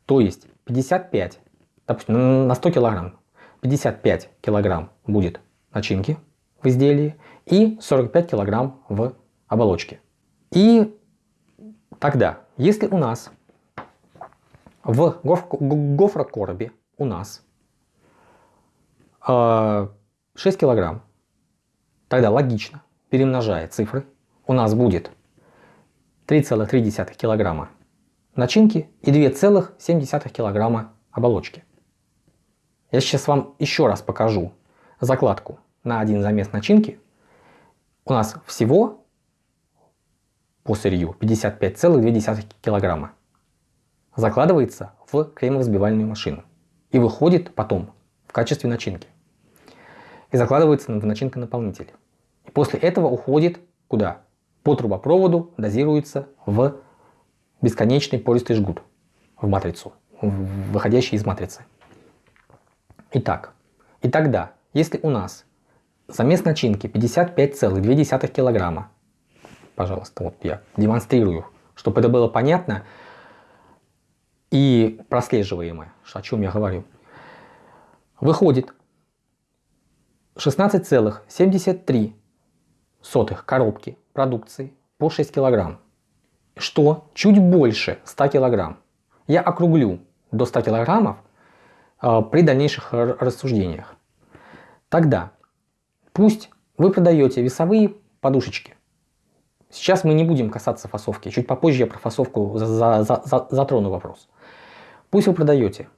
То есть 55, допустим, на 100 килограмм, 55 килограмм будет начинки в изделии и 45 килограмм в оболочке. И тогда, если у нас в гофрокоробе у нас 6 э, килограмм, тогда логично, перемножая цифры, у нас будет 3,3 килограмма начинки и 2,7 килограмма оболочки. Я сейчас вам еще раз покажу закладку на один замес начинки. У нас всего по сырью 55,2 килограмма. Закладывается в кремово-взбивальную машину и выходит потом в качестве начинки. И закладывается в начинка-наполнитель. И после этого уходит куда? По трубопроводу дозируется в бесконечный пористый жгут, в матрицу, выходящий из матрицы. Итак, и тогда, если у нас замес начинки 55,2 килограмма, пожалуйста, вот я демонстрирую, чтобы это было понятно и прослеживаемо, о чем я говорю, выходит 16,73 коробки продукции по 6 килограмм, что чуть больше 100 килограмм. Я округлю до 100 килограммов при дальнейших рассуждениях. Тогда пусть вы продаете весовые подушечки. Сейчас мы не будем касаться фасовки. Чуть попозже я про фасовку за, за, за, затрону вопрос. Пусть вы продаете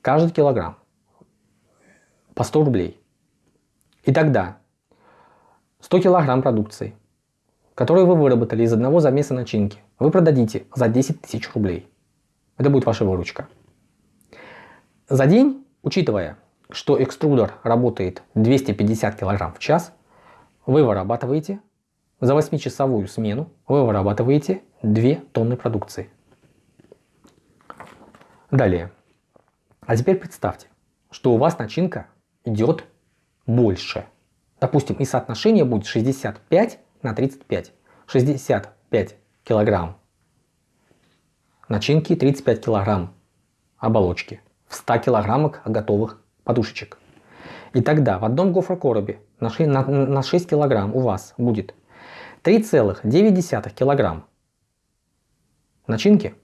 каждый килограмм по 100 рублей. И тогда 100 килограмм продукции, которую вы выработали из одного замеса начинки, вы продадите за 10 тысяч рублей. Это будет ваша выручка. За день, учитывая, что экструдер работает 250 кг в час, вы вырабатываете за 8-часовую смену вы вырабатываете 2 тонны продукции. Далее. А теперь представьте, что у вас начинка идет больше. Допустим, и соотношение будет 65 на 35. 65 килограмм начинки, 35 килограмм оболочки в 100 килограммах готовых подушечек. И тогда в одном гофрокоробе на 6, на, на 6 килограмм у вас будет 3,9 килограмм начинки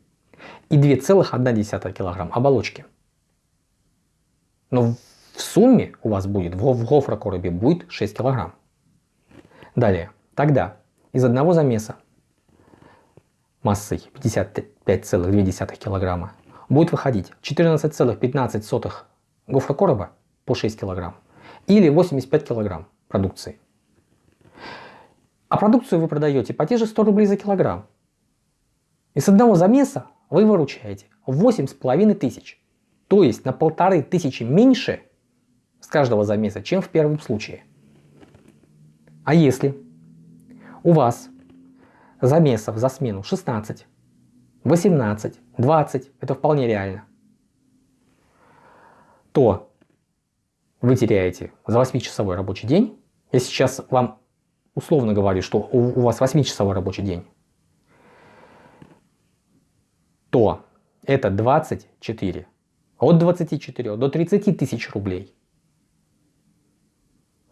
и 2,1 килограмм оболочки. Но в сумме у вас будет, в гофрокоробе будет 6 килограмм. Далее, тогда из одного замеса массой 55,2 килограмма будет выходить 14,15 гофрокороба по 6 килограмм или 85 килограмм продукции. А продукцию вы продаете по те же 100 рублей за килограмм. И с одного замеса вы выручаете 8,5 тысяч. То есть на полторы тысячи меньше с каждого замеса, чем в первом случае. А если у вас замесов за смену 16, 18, 20, это вполне реально, то вы теряете за 8-часовой рабочий день. Я сейчас вам условно говорю, что у, вас 8-часовой рабочий день, то это 24, от 24 до 30 тысяч рублей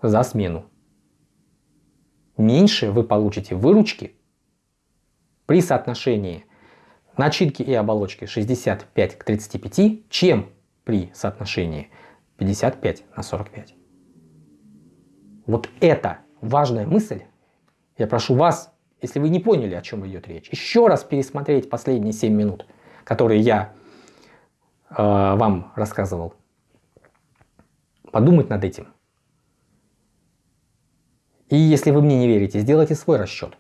за смену. Меньше вы получите выручки при соотношении начинки и оболочки 65 к 35, чем при соотношении 55 на 45. Вот это важная мысль. Я прошу вас, если вы не поняли, о чем идет речь, еще раз пересмотреть последние 7 минут, которые я э, вам рассказывал. Подумать над этим. И если вы мне не верите, сделайте свой расчет.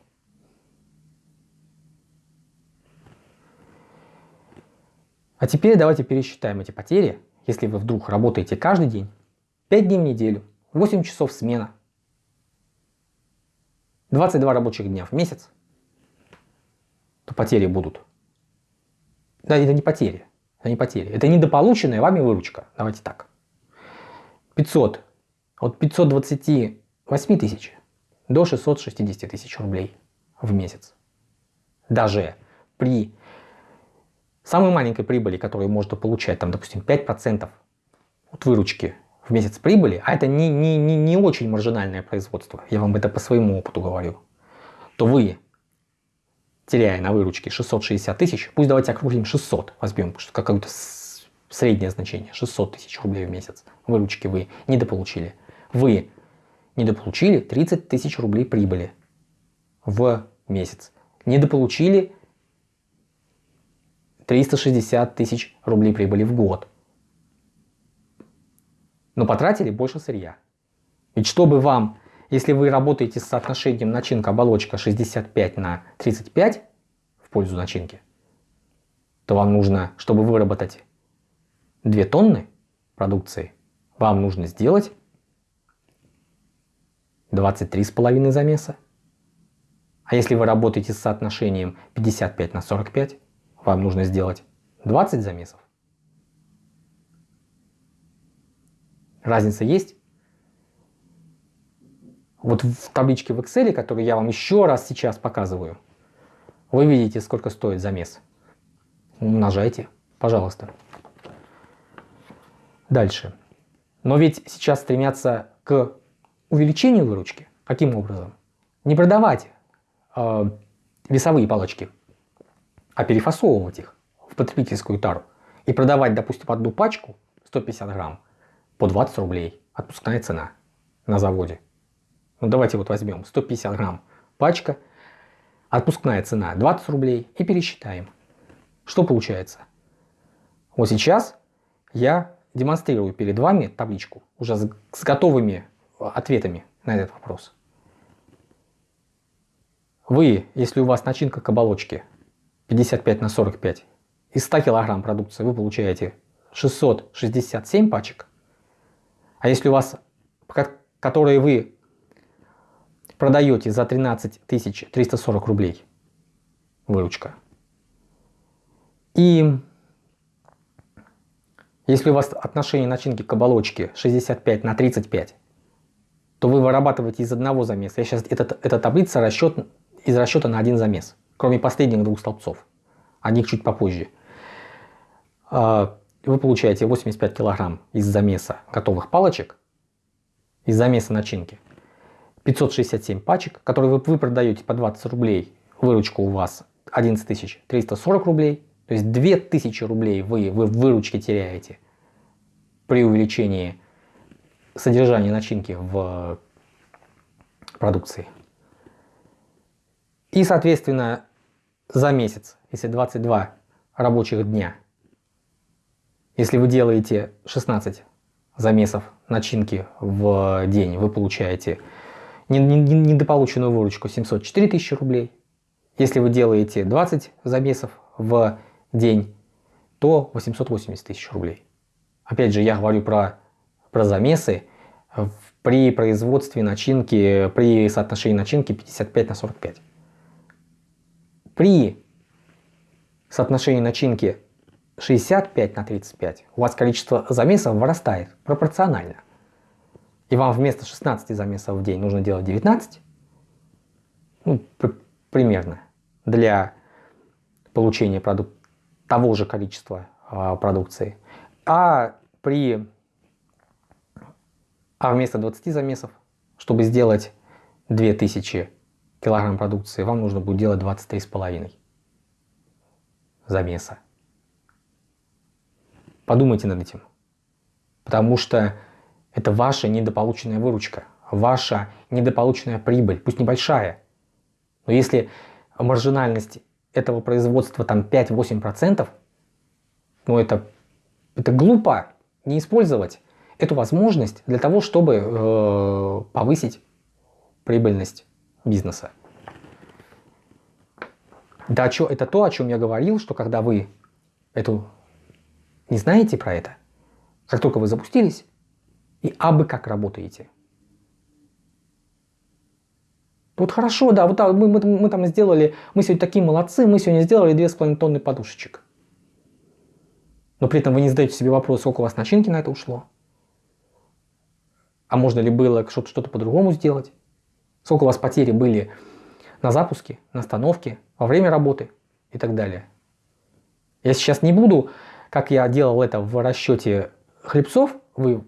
А теперь давайте пересчитаем эти потери, если вы вдруг работаете каждый день, 5 дней в неделю, 8 часов смена, 22 рабочих дня в месяц, то потери будут. Да, это не потери. Это не потери. Это недополученная вами выручка. Давайте так. 500. От 528 тысяч до 660 тысяч рублей в месяц. Даже при самой маленькой прибыли, которую можно получать, там, допустим, 5% от выручки в месяц прибыли, а это не, не, не, не очень маржинальное производство, я вам это по своему опыту говорю, то вы, теряя на выручке 660 тысяч, пусть давайте округлим 600, возьмем какое-то среднее значение, 600 тысяч рублей в месяц выручки вы недополучили. Вы недополучили 30 тысяч рублей прибыли в месяц. Недополучили 360 тысяч рублей прибыли в год но потратили больше сырья. Ведь чтобы вам, если вы работаете с соотношением начинка-оболочка 65 на 35 в пользу начинки, то вам нужно, чтобы выработать 2 тонны продукции, вам нужно сделать 23,5 замеса. А если вы работаете с соотношением 55 на 45, вам нужно сделать 20 замесов. Разница есть? Вот в табличке в Excel, которую я вам еще раз сейчас показываю, вы видите, сколько стоит замес. Умножайте, пожалуйста. Дальше. Но ведь сейчас стремятся к увеличению выручки. Каким образом? Не продавать э, весовые палочки, а перефасовывать их в потребительскую тару. И продавать, допустим, одну пачку 150 грамм по 20 рублей. Отпускная цена на заводе. Ну давайте вот возьмем 150 грамм пачка, отпускная цена 20 рублей и пересчитаем. Что получается? Вот сейчас я демонстрирую перед вами табличку уже с, с готовыми ответами на этот вопрос. Вы, если у вас начинка к оболочке 55 на 45, из 100 килограмм продукции вы получаете 667 пачек, а если у вас, которые вы продаете за 13 340 рублей, выручка. И если у вас отношение начинки к оболочке 65 на 35, то вы вырабатываете из одного замеса. Я сейчас, это, эта таблица расчет, из расчета на один замес, кроме последних двух столбцов. О них чуть попозже. А, вы получаете 85 килограмм из замеса готовых палочек, из замеса начинки, 567 пачек, которые вы, продаете по 20 рублей, выручка у вас 11 340 рублей. То есть 2000 рублей вы, вы в выручке теряете при увеличении содержания начинки в продукции. И, соответственно, за месяц, если 22 рабочих дня, если вы делаете 16 замесов начинки в день, вы получаете недополученную выручку 704 тысячи рублей. Если вы делаете 20 замесов в день, то 880 тысяч рублей. Опять же, я говорю про, про замесы при производстве начинки, при соотношении начинки 55 на 45. При соотношении начинки 65 на 35 у вас количество замесов вырастает пропорционально. И вам вместо 16 замесов в день нужно делать 19, ну, примерно, для получения продукта того же количества э, продукции. А при а вместо 20 замесов, чтобы сделать 2000 килограмм продукции, вам нужно будет делать 23,5 замеса. Подумайте над этим. Потому что это ваша недополученная выручка, ваша недополученная прибыль, пусть небольшая. Но если маржинальность этого производства там 5-8%, ну это, это глупо не использовать эту возможность для того, чтобы э, повысить прибыльность бизнеса. Да, это то, о чем я говорил, что когда вы эту не знаете про это, как только вы запустились, и абы как работаете. Вот хорошо, да, вот мы, мы, мы там сделали, мы сегодня такие молодцы, мы сегодня сделали 2,5 тонны подушечек. Но при этом вы не задаете себе вопрос, сколько у вас начинки на это ушло. А можно ли было что-то что, -то, по-другому сделать? Сколько у вас потери были на запуске, на остановке, во время работы и так далее. Я сейчас не буду, как я делал это в расчете хлебцов, вы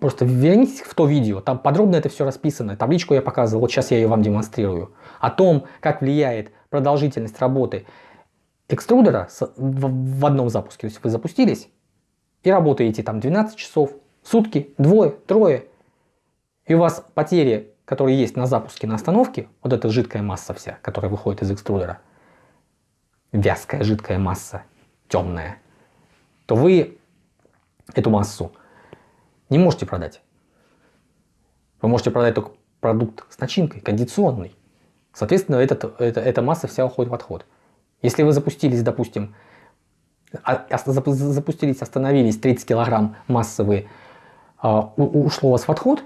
просто вернитесь в то видео, там подробно это все расписано, табличку я показывал, вот сейчас я ее вам демонстрирую, о том, как влияет продолжительность работы экструдера в одном запуске. То есть вы запустились и работаете там 12 часов, сутки, двое, трое, и у вас потери, которые есть на запуске, на остановке, вот эта жидкая масса вся, которая выходит из экструдера, вязкая жидкая масса, темная, то вы эту массу не можете продать. Вы можете продать только продукт с начинкой, кондиционный. Соответственно, этот, это, эта масса вся уходит в отход. Если вы запустились, допустим, а, запустились, остановились, 30 килограмм массы вы, а, ушло у вас в отход,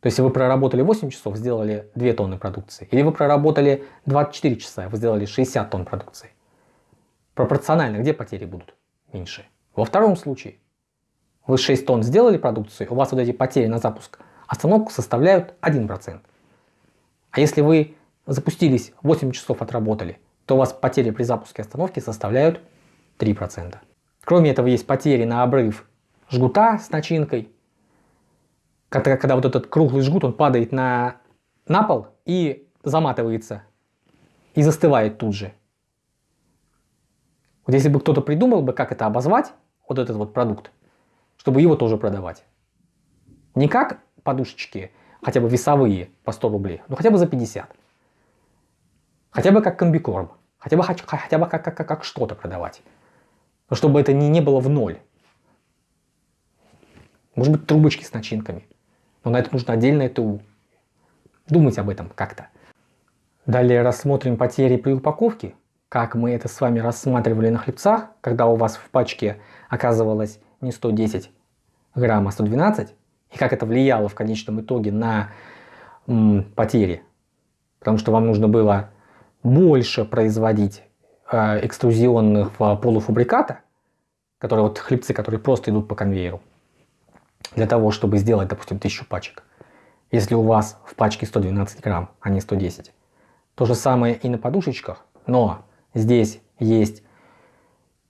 то есть вы проработали 8 часов, сделали 2 тонны продукции. Или вы проработали 24 часа, вы сделали 60 тонн продукции. Пропорционально, где потери будут меньше? Во втором случае, вы 6 тонн сделали продукции, у вас вот эти потери на запуск остановку составляют 1%. А если вы запустились, 8 часов отработали, то у вас потери при запуске остановки составляют 3%. Кроме этого есть потери на обрыв жгута с начинкой, когда, когда вот этот круглый жгут, он падает на, на пол и заматывается, и застывает тут же. Вот если бы кто-то придумал бы, как это обозвать, вот этот вот продукт, чтобы его тоже продавать. Не как подушечки, хотя бы весовые по 100 рублей, но хотя бы за 50. Хотя бы как комбикорм, хотя бы, хотя бы как, как, как, как что-то продавать. Но чтобы это не, не было в ноль. Может быть трубочки с начинками. Но на это нужно отдельное ТУ. Думать об этом как-то. Далее рассмотрим потери при упаковке. Как мы это с вами рассматривали на хлебцах, когда у вас в пачке оказывалось не 110 грамм, а 112. И как это влияло в конечном итоге на м, потери. Потому что вам нужно было больше производить э, экструзионных полуфабриката, которые вот хлебцы, которые просто идут по конвейеру для того, чтобы сделать, допустим, 1000 пачек. Если у вас в пачке 112 грамм, а не 110. То же самое и на подушечках, но здесь есть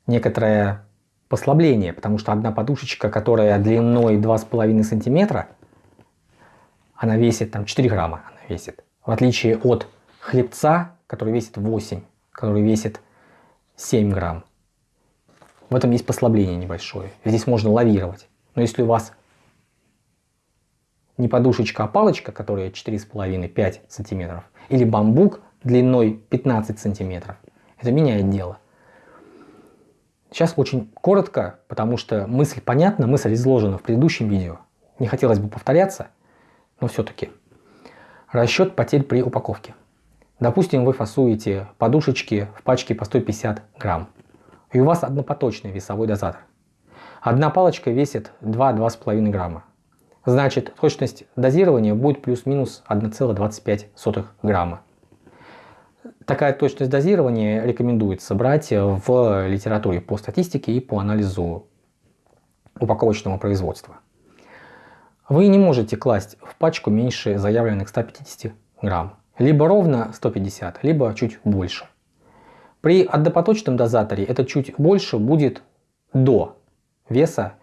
некоторое послабление, потому что одна подушечка, которая длиной 2,5 сантиметра, она весит там 4 грамма, она весит. В отличие от хлебца, который весит 8 который весит 7 грамм. В этом есть послабление небольшое. Здесь можно лавировать. Но если у вас не подушечка, а палочка, которая 4,5-5 сантиметров, или бамбук длиной 15 сантиметров, это меняет дело. Сейчас очень коротко, потому что мысль понятна, мысль изложена в предыдущем видео. Не хотелось бы повторяться, но все-таки. Расчет потерь при упаковке. Допустим, вы фасуете подушечки в пачке по 150 грамм. И у вас однопоточный весовой дозатор. Одна палочка весит 2-2,5 грамма. Значит, точность дозирования будет плюс-минус 1,25 грамма. Такая точность дозирования рекомендуется брать в литературе по статистике и по анализу упаковочного производства. Вы не можете класть в пачку меньше заявленных 150 грамм. Либо ровно 150, либо чуть больше. При однопоточном дозаторе это чуть больше будет до веса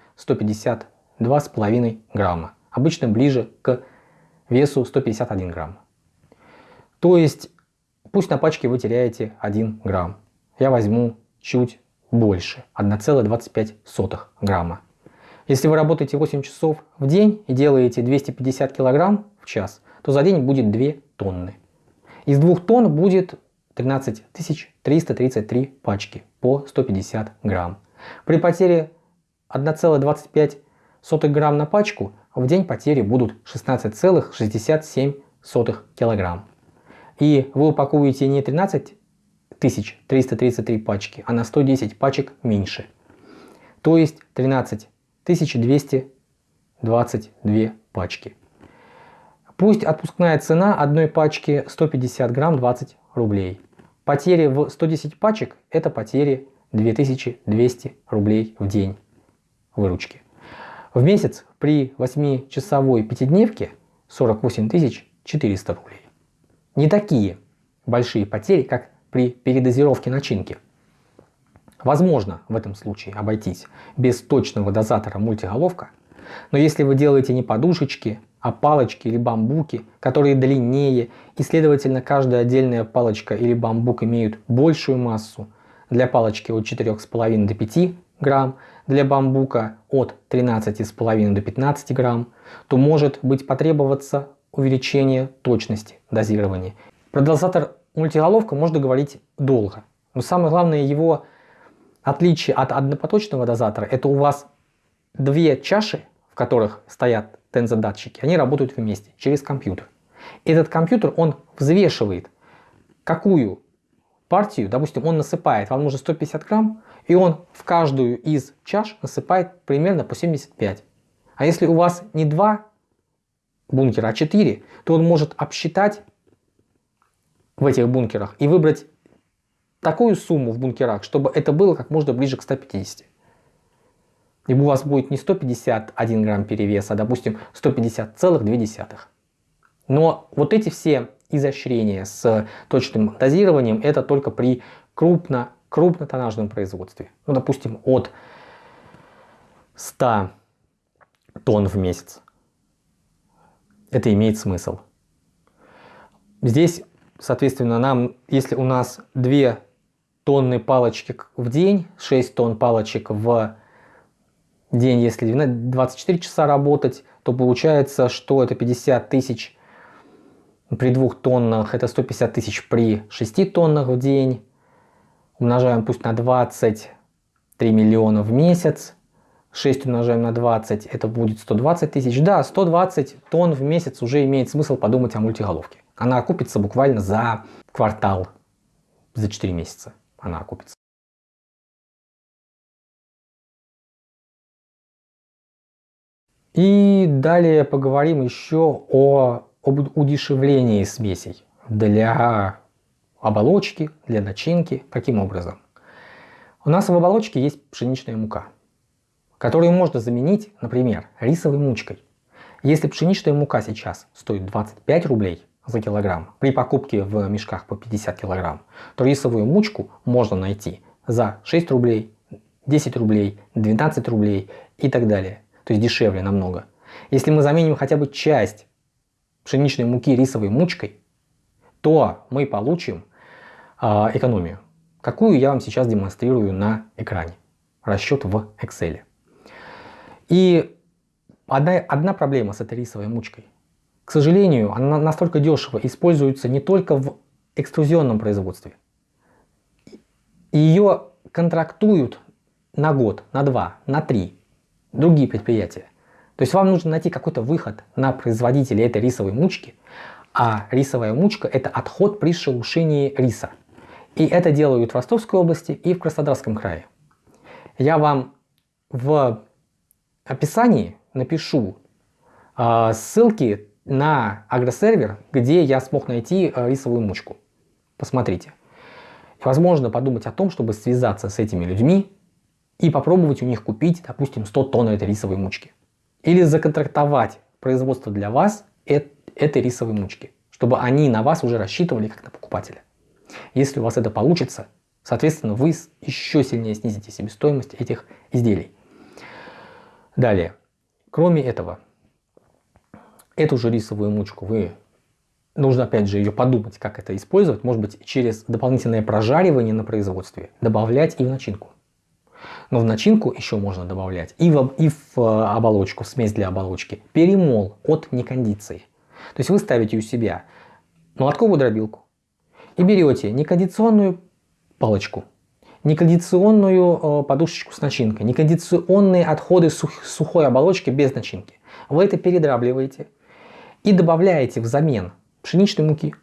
152,5 грамма. Обычно ближе к весу 151 грамм. То есть пусть на пачке вы теряете 1 грамм. Я возьму чуть больше, 1,25 грамма. Если вы работаете 8 часов в день и делаете 250 килограмм в час, то за день будет 2 тонны. Из 2 тонн будет 13 333 пачки по 150 грамм. При потере 1,25 грамм на пачку в день потери будут 16,67 килограмм. И вы упакуете не 13 333 пачки, а на 110 пачек меньше. То есть 13 222 пачки. Пусть отпускная цена одной пачки 150 грамм 20 рублей. Потери в 110 пачек это потери 2200 рублей в день выручки. В месяц при 8-часовой пятидневке 48 400 рублей. Не такие большие потери, как при передозировке начинки. Возможно в этом случае обойтись без точного дозатора мультиголовка, но если вы делаете не подушечки, а палочки или бамбуки, которые длиннее и следовательно каждая отдельная палочка или бамбук имеют большую массу, для палочки от 4,5 до 5 грамм, для бамбука от 13,5 до 15 грамм, то может быть потребоваться увеличение точности дозирования. Про дозатор мультиголовка можно говорить долго, но самое главное его отличие от однопоточного дозатора, это у вас две чаши, в которых стоят тензодатчики, они работают вместе через компьютер. Этот компьютер, он взвешивает, какую партию, допустим, он насыпает, вам нужно 150 грамм, и он в каждую из чаш насыпает примерно по 75. А если у вас не два бункера, а 4, то он может обсчитать в этих бункерах и выбрать такую сумму в бункерах, чтобы это было как можно ближе к 150 либо у вас будет не 151 грамм перевеса, а допустим 150,2. Но вот эти все изощрения с точным дозированием это только при крупно, крупнотоннажном производстве. Ну, допустим, от 100 тонн в месяц. Это имеет смысл. Здесь, соответственно, нам, если у нас 2 тонны палочки в день, 6 тонн палочек в день, если 24 часа работать, то получается, что это 50 тысяч при двух тоннах, это 150 тысяч при 6 тоннах в день. Умножаем пусть на 23 миллиона в месяц. 6 умножаем на 20, это будет 120 тысяч. Да, 120 тонн в месяц уже имеет смысл подумать о мультиголовке. Она окупится буквально за квартал, за 4 месяца она окупится. И далее поговорим еще о, об удешевлении смесей для оболочки, для начинки. Каким образом? У нас в оболочке есть пшеничная мука, которую можно заменить, например, рисовой мучкой. Если пшеничная мука сейчас стоит 25 рублей за килограмм при покупке в мешках по 50 килограмм, то рисовую мучку можно найти за 6 рублей, 10 рублей, 12 рублей и так далее то есть дешевле намного. Если мы заменим хотя бы часть пшеничной муки рисовой мучкой, то мы получим экономию, какую я вам сейчас демонстрирую на экране. Расчет в Excel. И одна, одна проблема с этой рисовой мучкой. К сожалению, она настолько дешево используется не только в экструзионном производстве. Ее контрактуют на год, на два, на три другие предприятия. То есть вам нужно найти какой-то выход на производителя этой рисовой мучки, а рисовая мучка это отход при шелушении риса. И это делают в Ростовской области и в Краснодарском крае. Я вам в описании напишу э, ссылки на агросервер, где я смог найти э, рисовую мучку. Посмотрите. возможно подумать о том, чтобы связаться с этими людьми и попробовать у них купить, допустим, 100 тонн этой рисовой мучки. Или законтрактовать производство для вас этой рисовой мучки, чтобы они на вас уже рассчитывали как на покупателя. Если у вас это получится, соответственно, вы еще сильнее снизите себестоимость этих изделий. Далее. Кроме этого, эту же рисовую мучку вы нужно опять же ее подумать, как это использовать. Может быть, через дополнительное прожаривание на производстве добавлять и в начинку. Но в начинку еще можно добавлять и в, и в э, оболочку, в смесь для оболочки, перемол от некондиции. То есть вы ставите у себя молотковую дробилку и берете некондиционную палочку, некондиционную э, подушечку с начинкой, некондиционные отходы сух, сухой оболочки без начинки. Вы это передрабливаете и добавляете взамен пшеничной муки.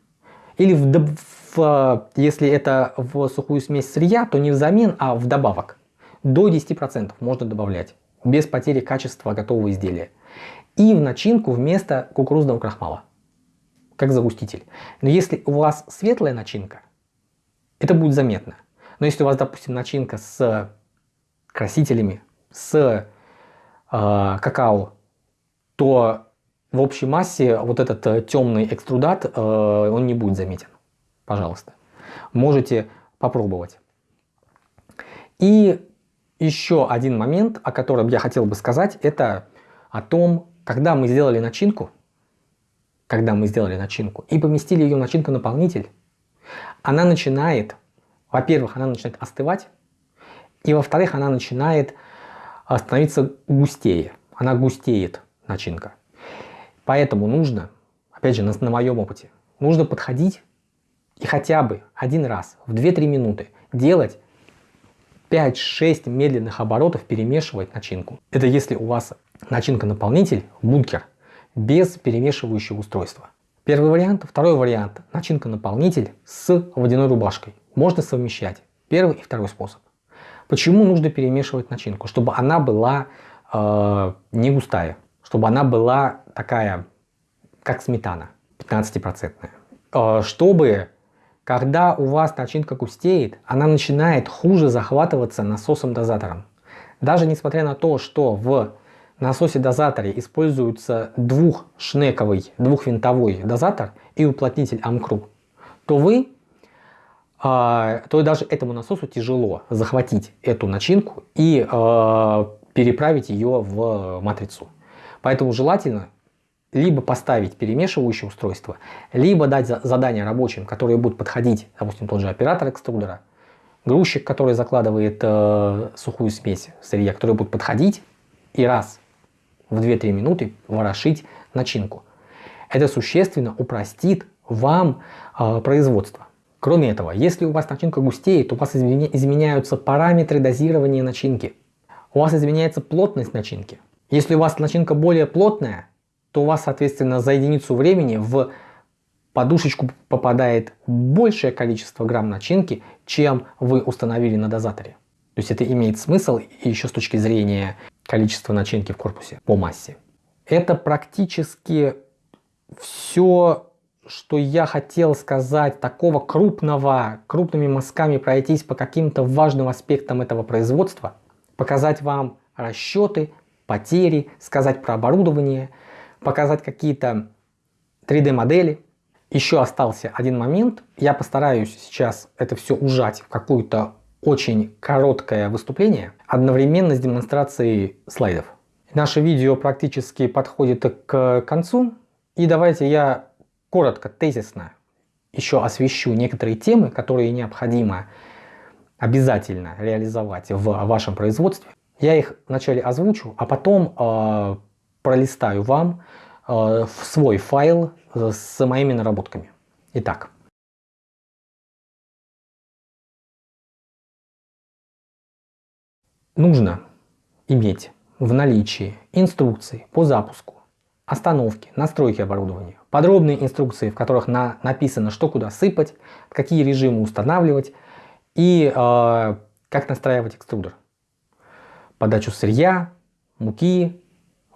Или в, в, если это в сухую смесь сырья, то не взамен, а в добавок. До 10% можно добавлять, без потери качества готового изделия. И в начинку вместо кукурузного крахмала, как загуститель. Но если у вас светлая начинка, это будет заметно. Но если у вас, допустим, начинка с красителями, с э, какао, то в общей массе вот этот э, темный экструдат, э, он не будет заметен. Пожалуйста. Можете попробовать. И еще один момент, о котором я хотел бы сказать, это о том, когда мы сделали начинку, когда мы сделали начинку и поместили ее в начинку-наполнитель, она начинает, во-первых, она начинает остывать, и во-вторых, она начинает э, становиться густее. Она густеет, начинка. Поэтому нужно, опять же, на, на моем опыте, нужно подходить и хотя бы один раз в 2-3 минуты делать 5-6 медленных оборотов, перемешивать начинку. Это если у вас начинка-наполнитель, бункер, без перемешивающего устройства. Первый вариант. Второй вариант. Начинка-наполнитель с водяной рубашкой. Можно совмещать первый и второй способ. Почему нужно перемешивать начинку? Чтобы она была э, не густая чтобы она была такая, как сметана, 15%. Э, чтобы, когда у вас начинка густеет, она начинает хуже захватываться насосом-дозатором. Даже несмотря на то, что в насосе-дозаторе используется двухшнековый, двухвинтовой дозатор и уплотнитель Амкру, то вы, э, то даже этому насосу тяжело захватить эту начинку и э, переправить ее в матрицу. Поэтому желательно либо поставить перемешивающее устройство, либо дать задание рабочим, которые будут подходить, допустим, тот же оператор экструдера, грузчик, который закладывает э, сухую смесь сырья, которые будут подходить и раз в 2-3 минуты ворошить начинку. Это существенно упростит вам э, производство. Кроме этого, если у вас начинка густеет, у вас изменяются параметры дозирования начинки. У вас изменяется плотность начинки. Если у вас начинка более плотная, то у вас, соответственно, за единицу времени в подушечку попадает большее количество грамм начинки, чем вы установили на дозаторе. То есть это имеет смысл еще с точки зрения количества начинки в корпусе по массе. Это практически все, что я хотел сказать, такого крупного, крупными мазками пройтись по каким-то важным аспектам этого производства, показать вам расчеты, потери, сказать про оборудование, показать какие-то 3D модели. Еще остался один момент. Я постараюсь сейчас это все ужать в какое-то очень короткое выступление, одновременно с демонстрацией слайдов. Наше видео практически подходит к концу. И давайте я коротко, тезисно еще освещу некоторые темы, которые необходимо обязательно реализовать в вашем производстве. Я их вначале озвучу, а потом э, пролистаю вам э, в свой файл с моими наработками. Итак. Нужно иметь в наличии инструкции по запуску, остановки, настройки оборудования, подробные инструкции, в которых на, написано, что куда сыпать, какие режимы устанавливать и э, как настраивать экструдер. Подачу сырья, муки,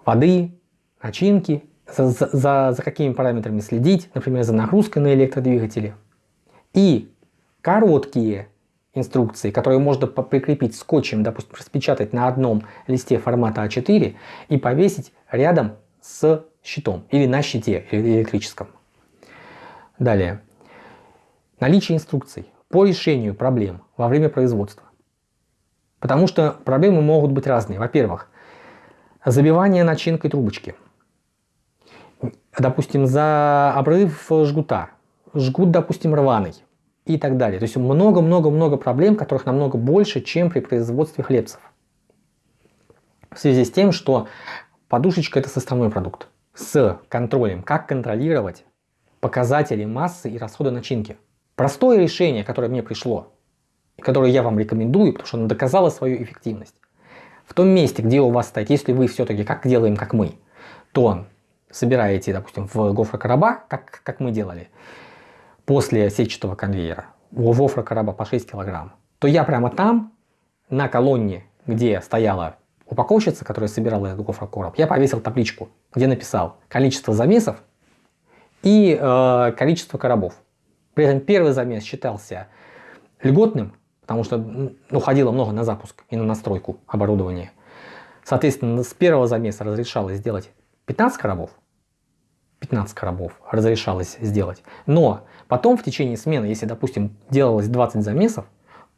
воды, начинки, за, за, за какими параметрами следить, например, за нагрузкой на электродвигатели. И короткие инструкции, которые можно прикрепить скотчем, допустим, распечатать на одном листе формата А4 и повесить рядом с щитом или на щите электрическом. Далее. Наличие инструкций по решению проблем во время производства. Потому что проблемы могут быть разные. Во-первых, забивание начинкой трубочки. Допустим, за обрыв жгута. Жгут, допустим, рваный и так далее. То есть много-много-много проблем, которых намного больше, чем при производстве хлебцев. В связи с тем, что подушечка это составной продукт с контролем, как контролировать показатели массы и расхода начинки. Простое решение, которое мне пришло, и которое я вам рекомендую, потому что оно доказало свою эффективность. В том месте, где у вас стоит, если вы все-таки как делаем, как мы, то собираете, допустим, в гофрокороба, как, как мы делали, после сетчатого конвейера, в гофрокороба по 6 килограмм, то я прямо там, на колонне, где стояла упаковщица, которая собирала этот гофрокороб, я повесил табличку, где написал количество замесов и э, количество коробов. При этом первый замес считался льготным, потому что ну, уходило много на запуск и на настройку оборудования. Соответственно, с первого замеса разрешалось сделать 15 коробов, 15 коробов разрешалось сделать. Но потом в течение смены, если, допустим, делалось 20 замесов,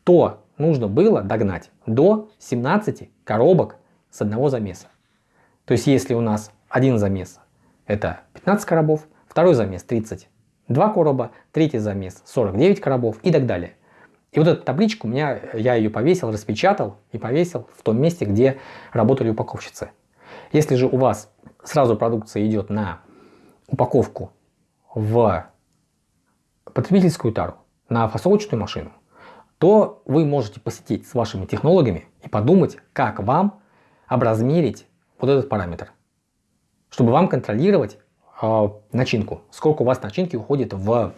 то нужно было догнать до 17 коробок с одного замеса. То есть, если у нас один замес это 15 коробов, второй замес 32 короба, третий замес 49 коробов и так далее. И вот эту табличку у меня, я ее повесил, распечатал и повесил в том месте, где работали упаковщицы. Если же у вас сразу продукция идет на упаковку в потребительскую тару, на фасовочную машину, то вы можете посетить с вашими технологами и подумать, как вам образмерить вот этот параметр чтобы вам контролировать э, начинку, сколько у вас начинки уходит в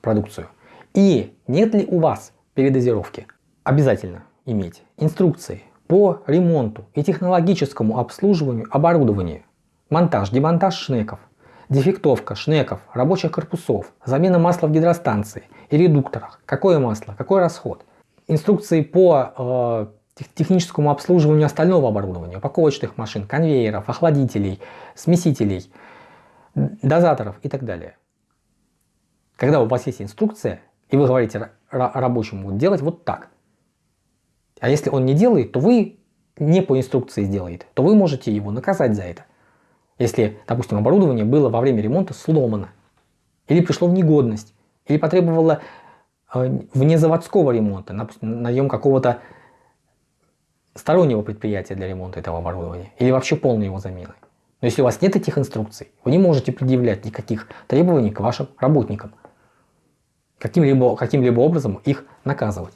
продукцию. И нет ли у вас передозировки? Обязательно иметь инструкции по ремонту и технологическому обслуживанию оборудования, монтаж, демонтаж шнеков, дефектовка шнеков, рабочих корпусов, замена масла в гидростанции и редукторах, какое масло, какой расход, инструкции по э, техническому обслуживанию остального оборудования, упаковочных машин, конвейеров, охладителей, смесителей, дозаторов и так далее. Когда у вас есть инструкция, и вы говорите рабочему делать вот так, а если он не делает, то вы не по инструкции сделает, то вы можете его наказать за это. Если, допустим, оборудование было во время ремонта сломано, или пришло в негодность, или потребовало э, вне заводского ремонта, наем какого-то стороннего предприятия для ремонта этого оборудования или вообще полной его замены. Но если у вас нет этих инструкций, вы не можете предъявлять никаких требований к вашим работникам. Каким-либо каким, -либо, образом их наказывать.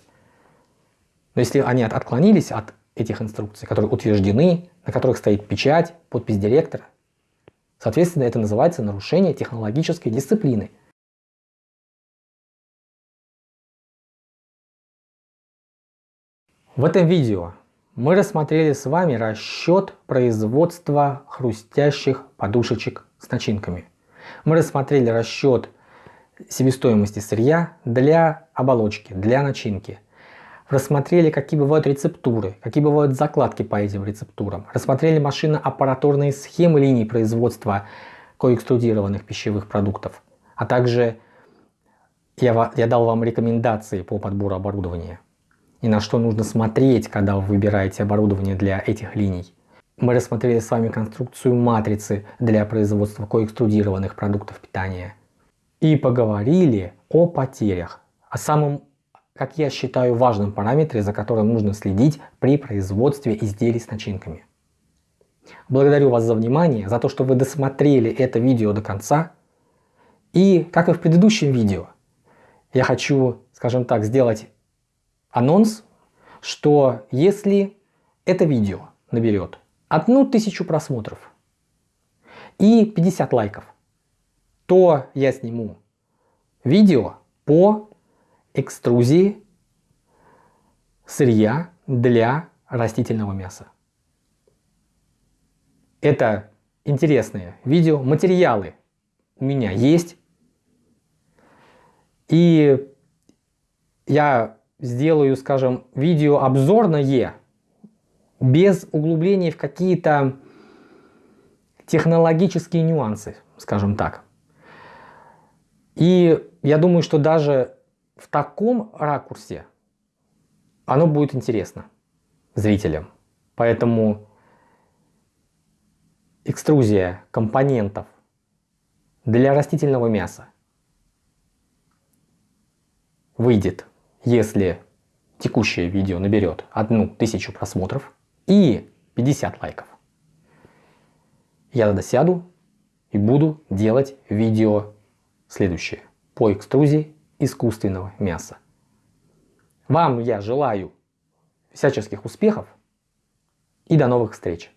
Но если они отклонились от этих инструкций, которые утверждены, на которых стоит печать, подпись директора, соответственно, это называется нарушение технологической дисциплины. В этом видео мы рассмотрели с вами расчет производства хрустящих подушечек с начинками. Мы рассмотрели расчет себестоимости сырья для оболочки, для начинки. Рассмотрели, какие бывают рецептуры, какие бывают закладки по этим рецептурам. Рассмотрели машинно-аппаратурные схемы линий производства коэкструдированных пищевых продуктов. А также я, я дал вам рекомендации по подбору оборудования и на что нужно смотреть, когда вы выбираете оборудование для этих линий. Мы рассмотрели с вами конструкцию матрицы для производства коэкструдированных продуктов питания. и поговорили о потерях, о самом, как я считаю, важном параметре, за которым нужно следить при производстве изделий с начинками. Благодарю вас за внимание, за то, что вы досмотрели это видео до конца. И, как и в предыдущем видео, я хочу, скажем так, сделать анонс, что если это видео наберет одну тысячу просмотров и 50 лайков, то я сниму видео по экструзии сырья для растительного мяса. Это интересные видео, материалы у меня есть. И я сделаю, скажем, видео обзорное, без углубления в какие-то технологические нюансы, скажем так. И я думаю, что даже в таком ракурсе оно будет интересно зрителям. Поэтому экструзия компонентов для растительного мяса выйдет, если текущее видео наберет одну тысячу просмотров и 50 лайков. Я тогда сяду и буду делать видео следующее по экструзии искусственного мяса. Вам я желаю всяческих успехов и до новых встреч!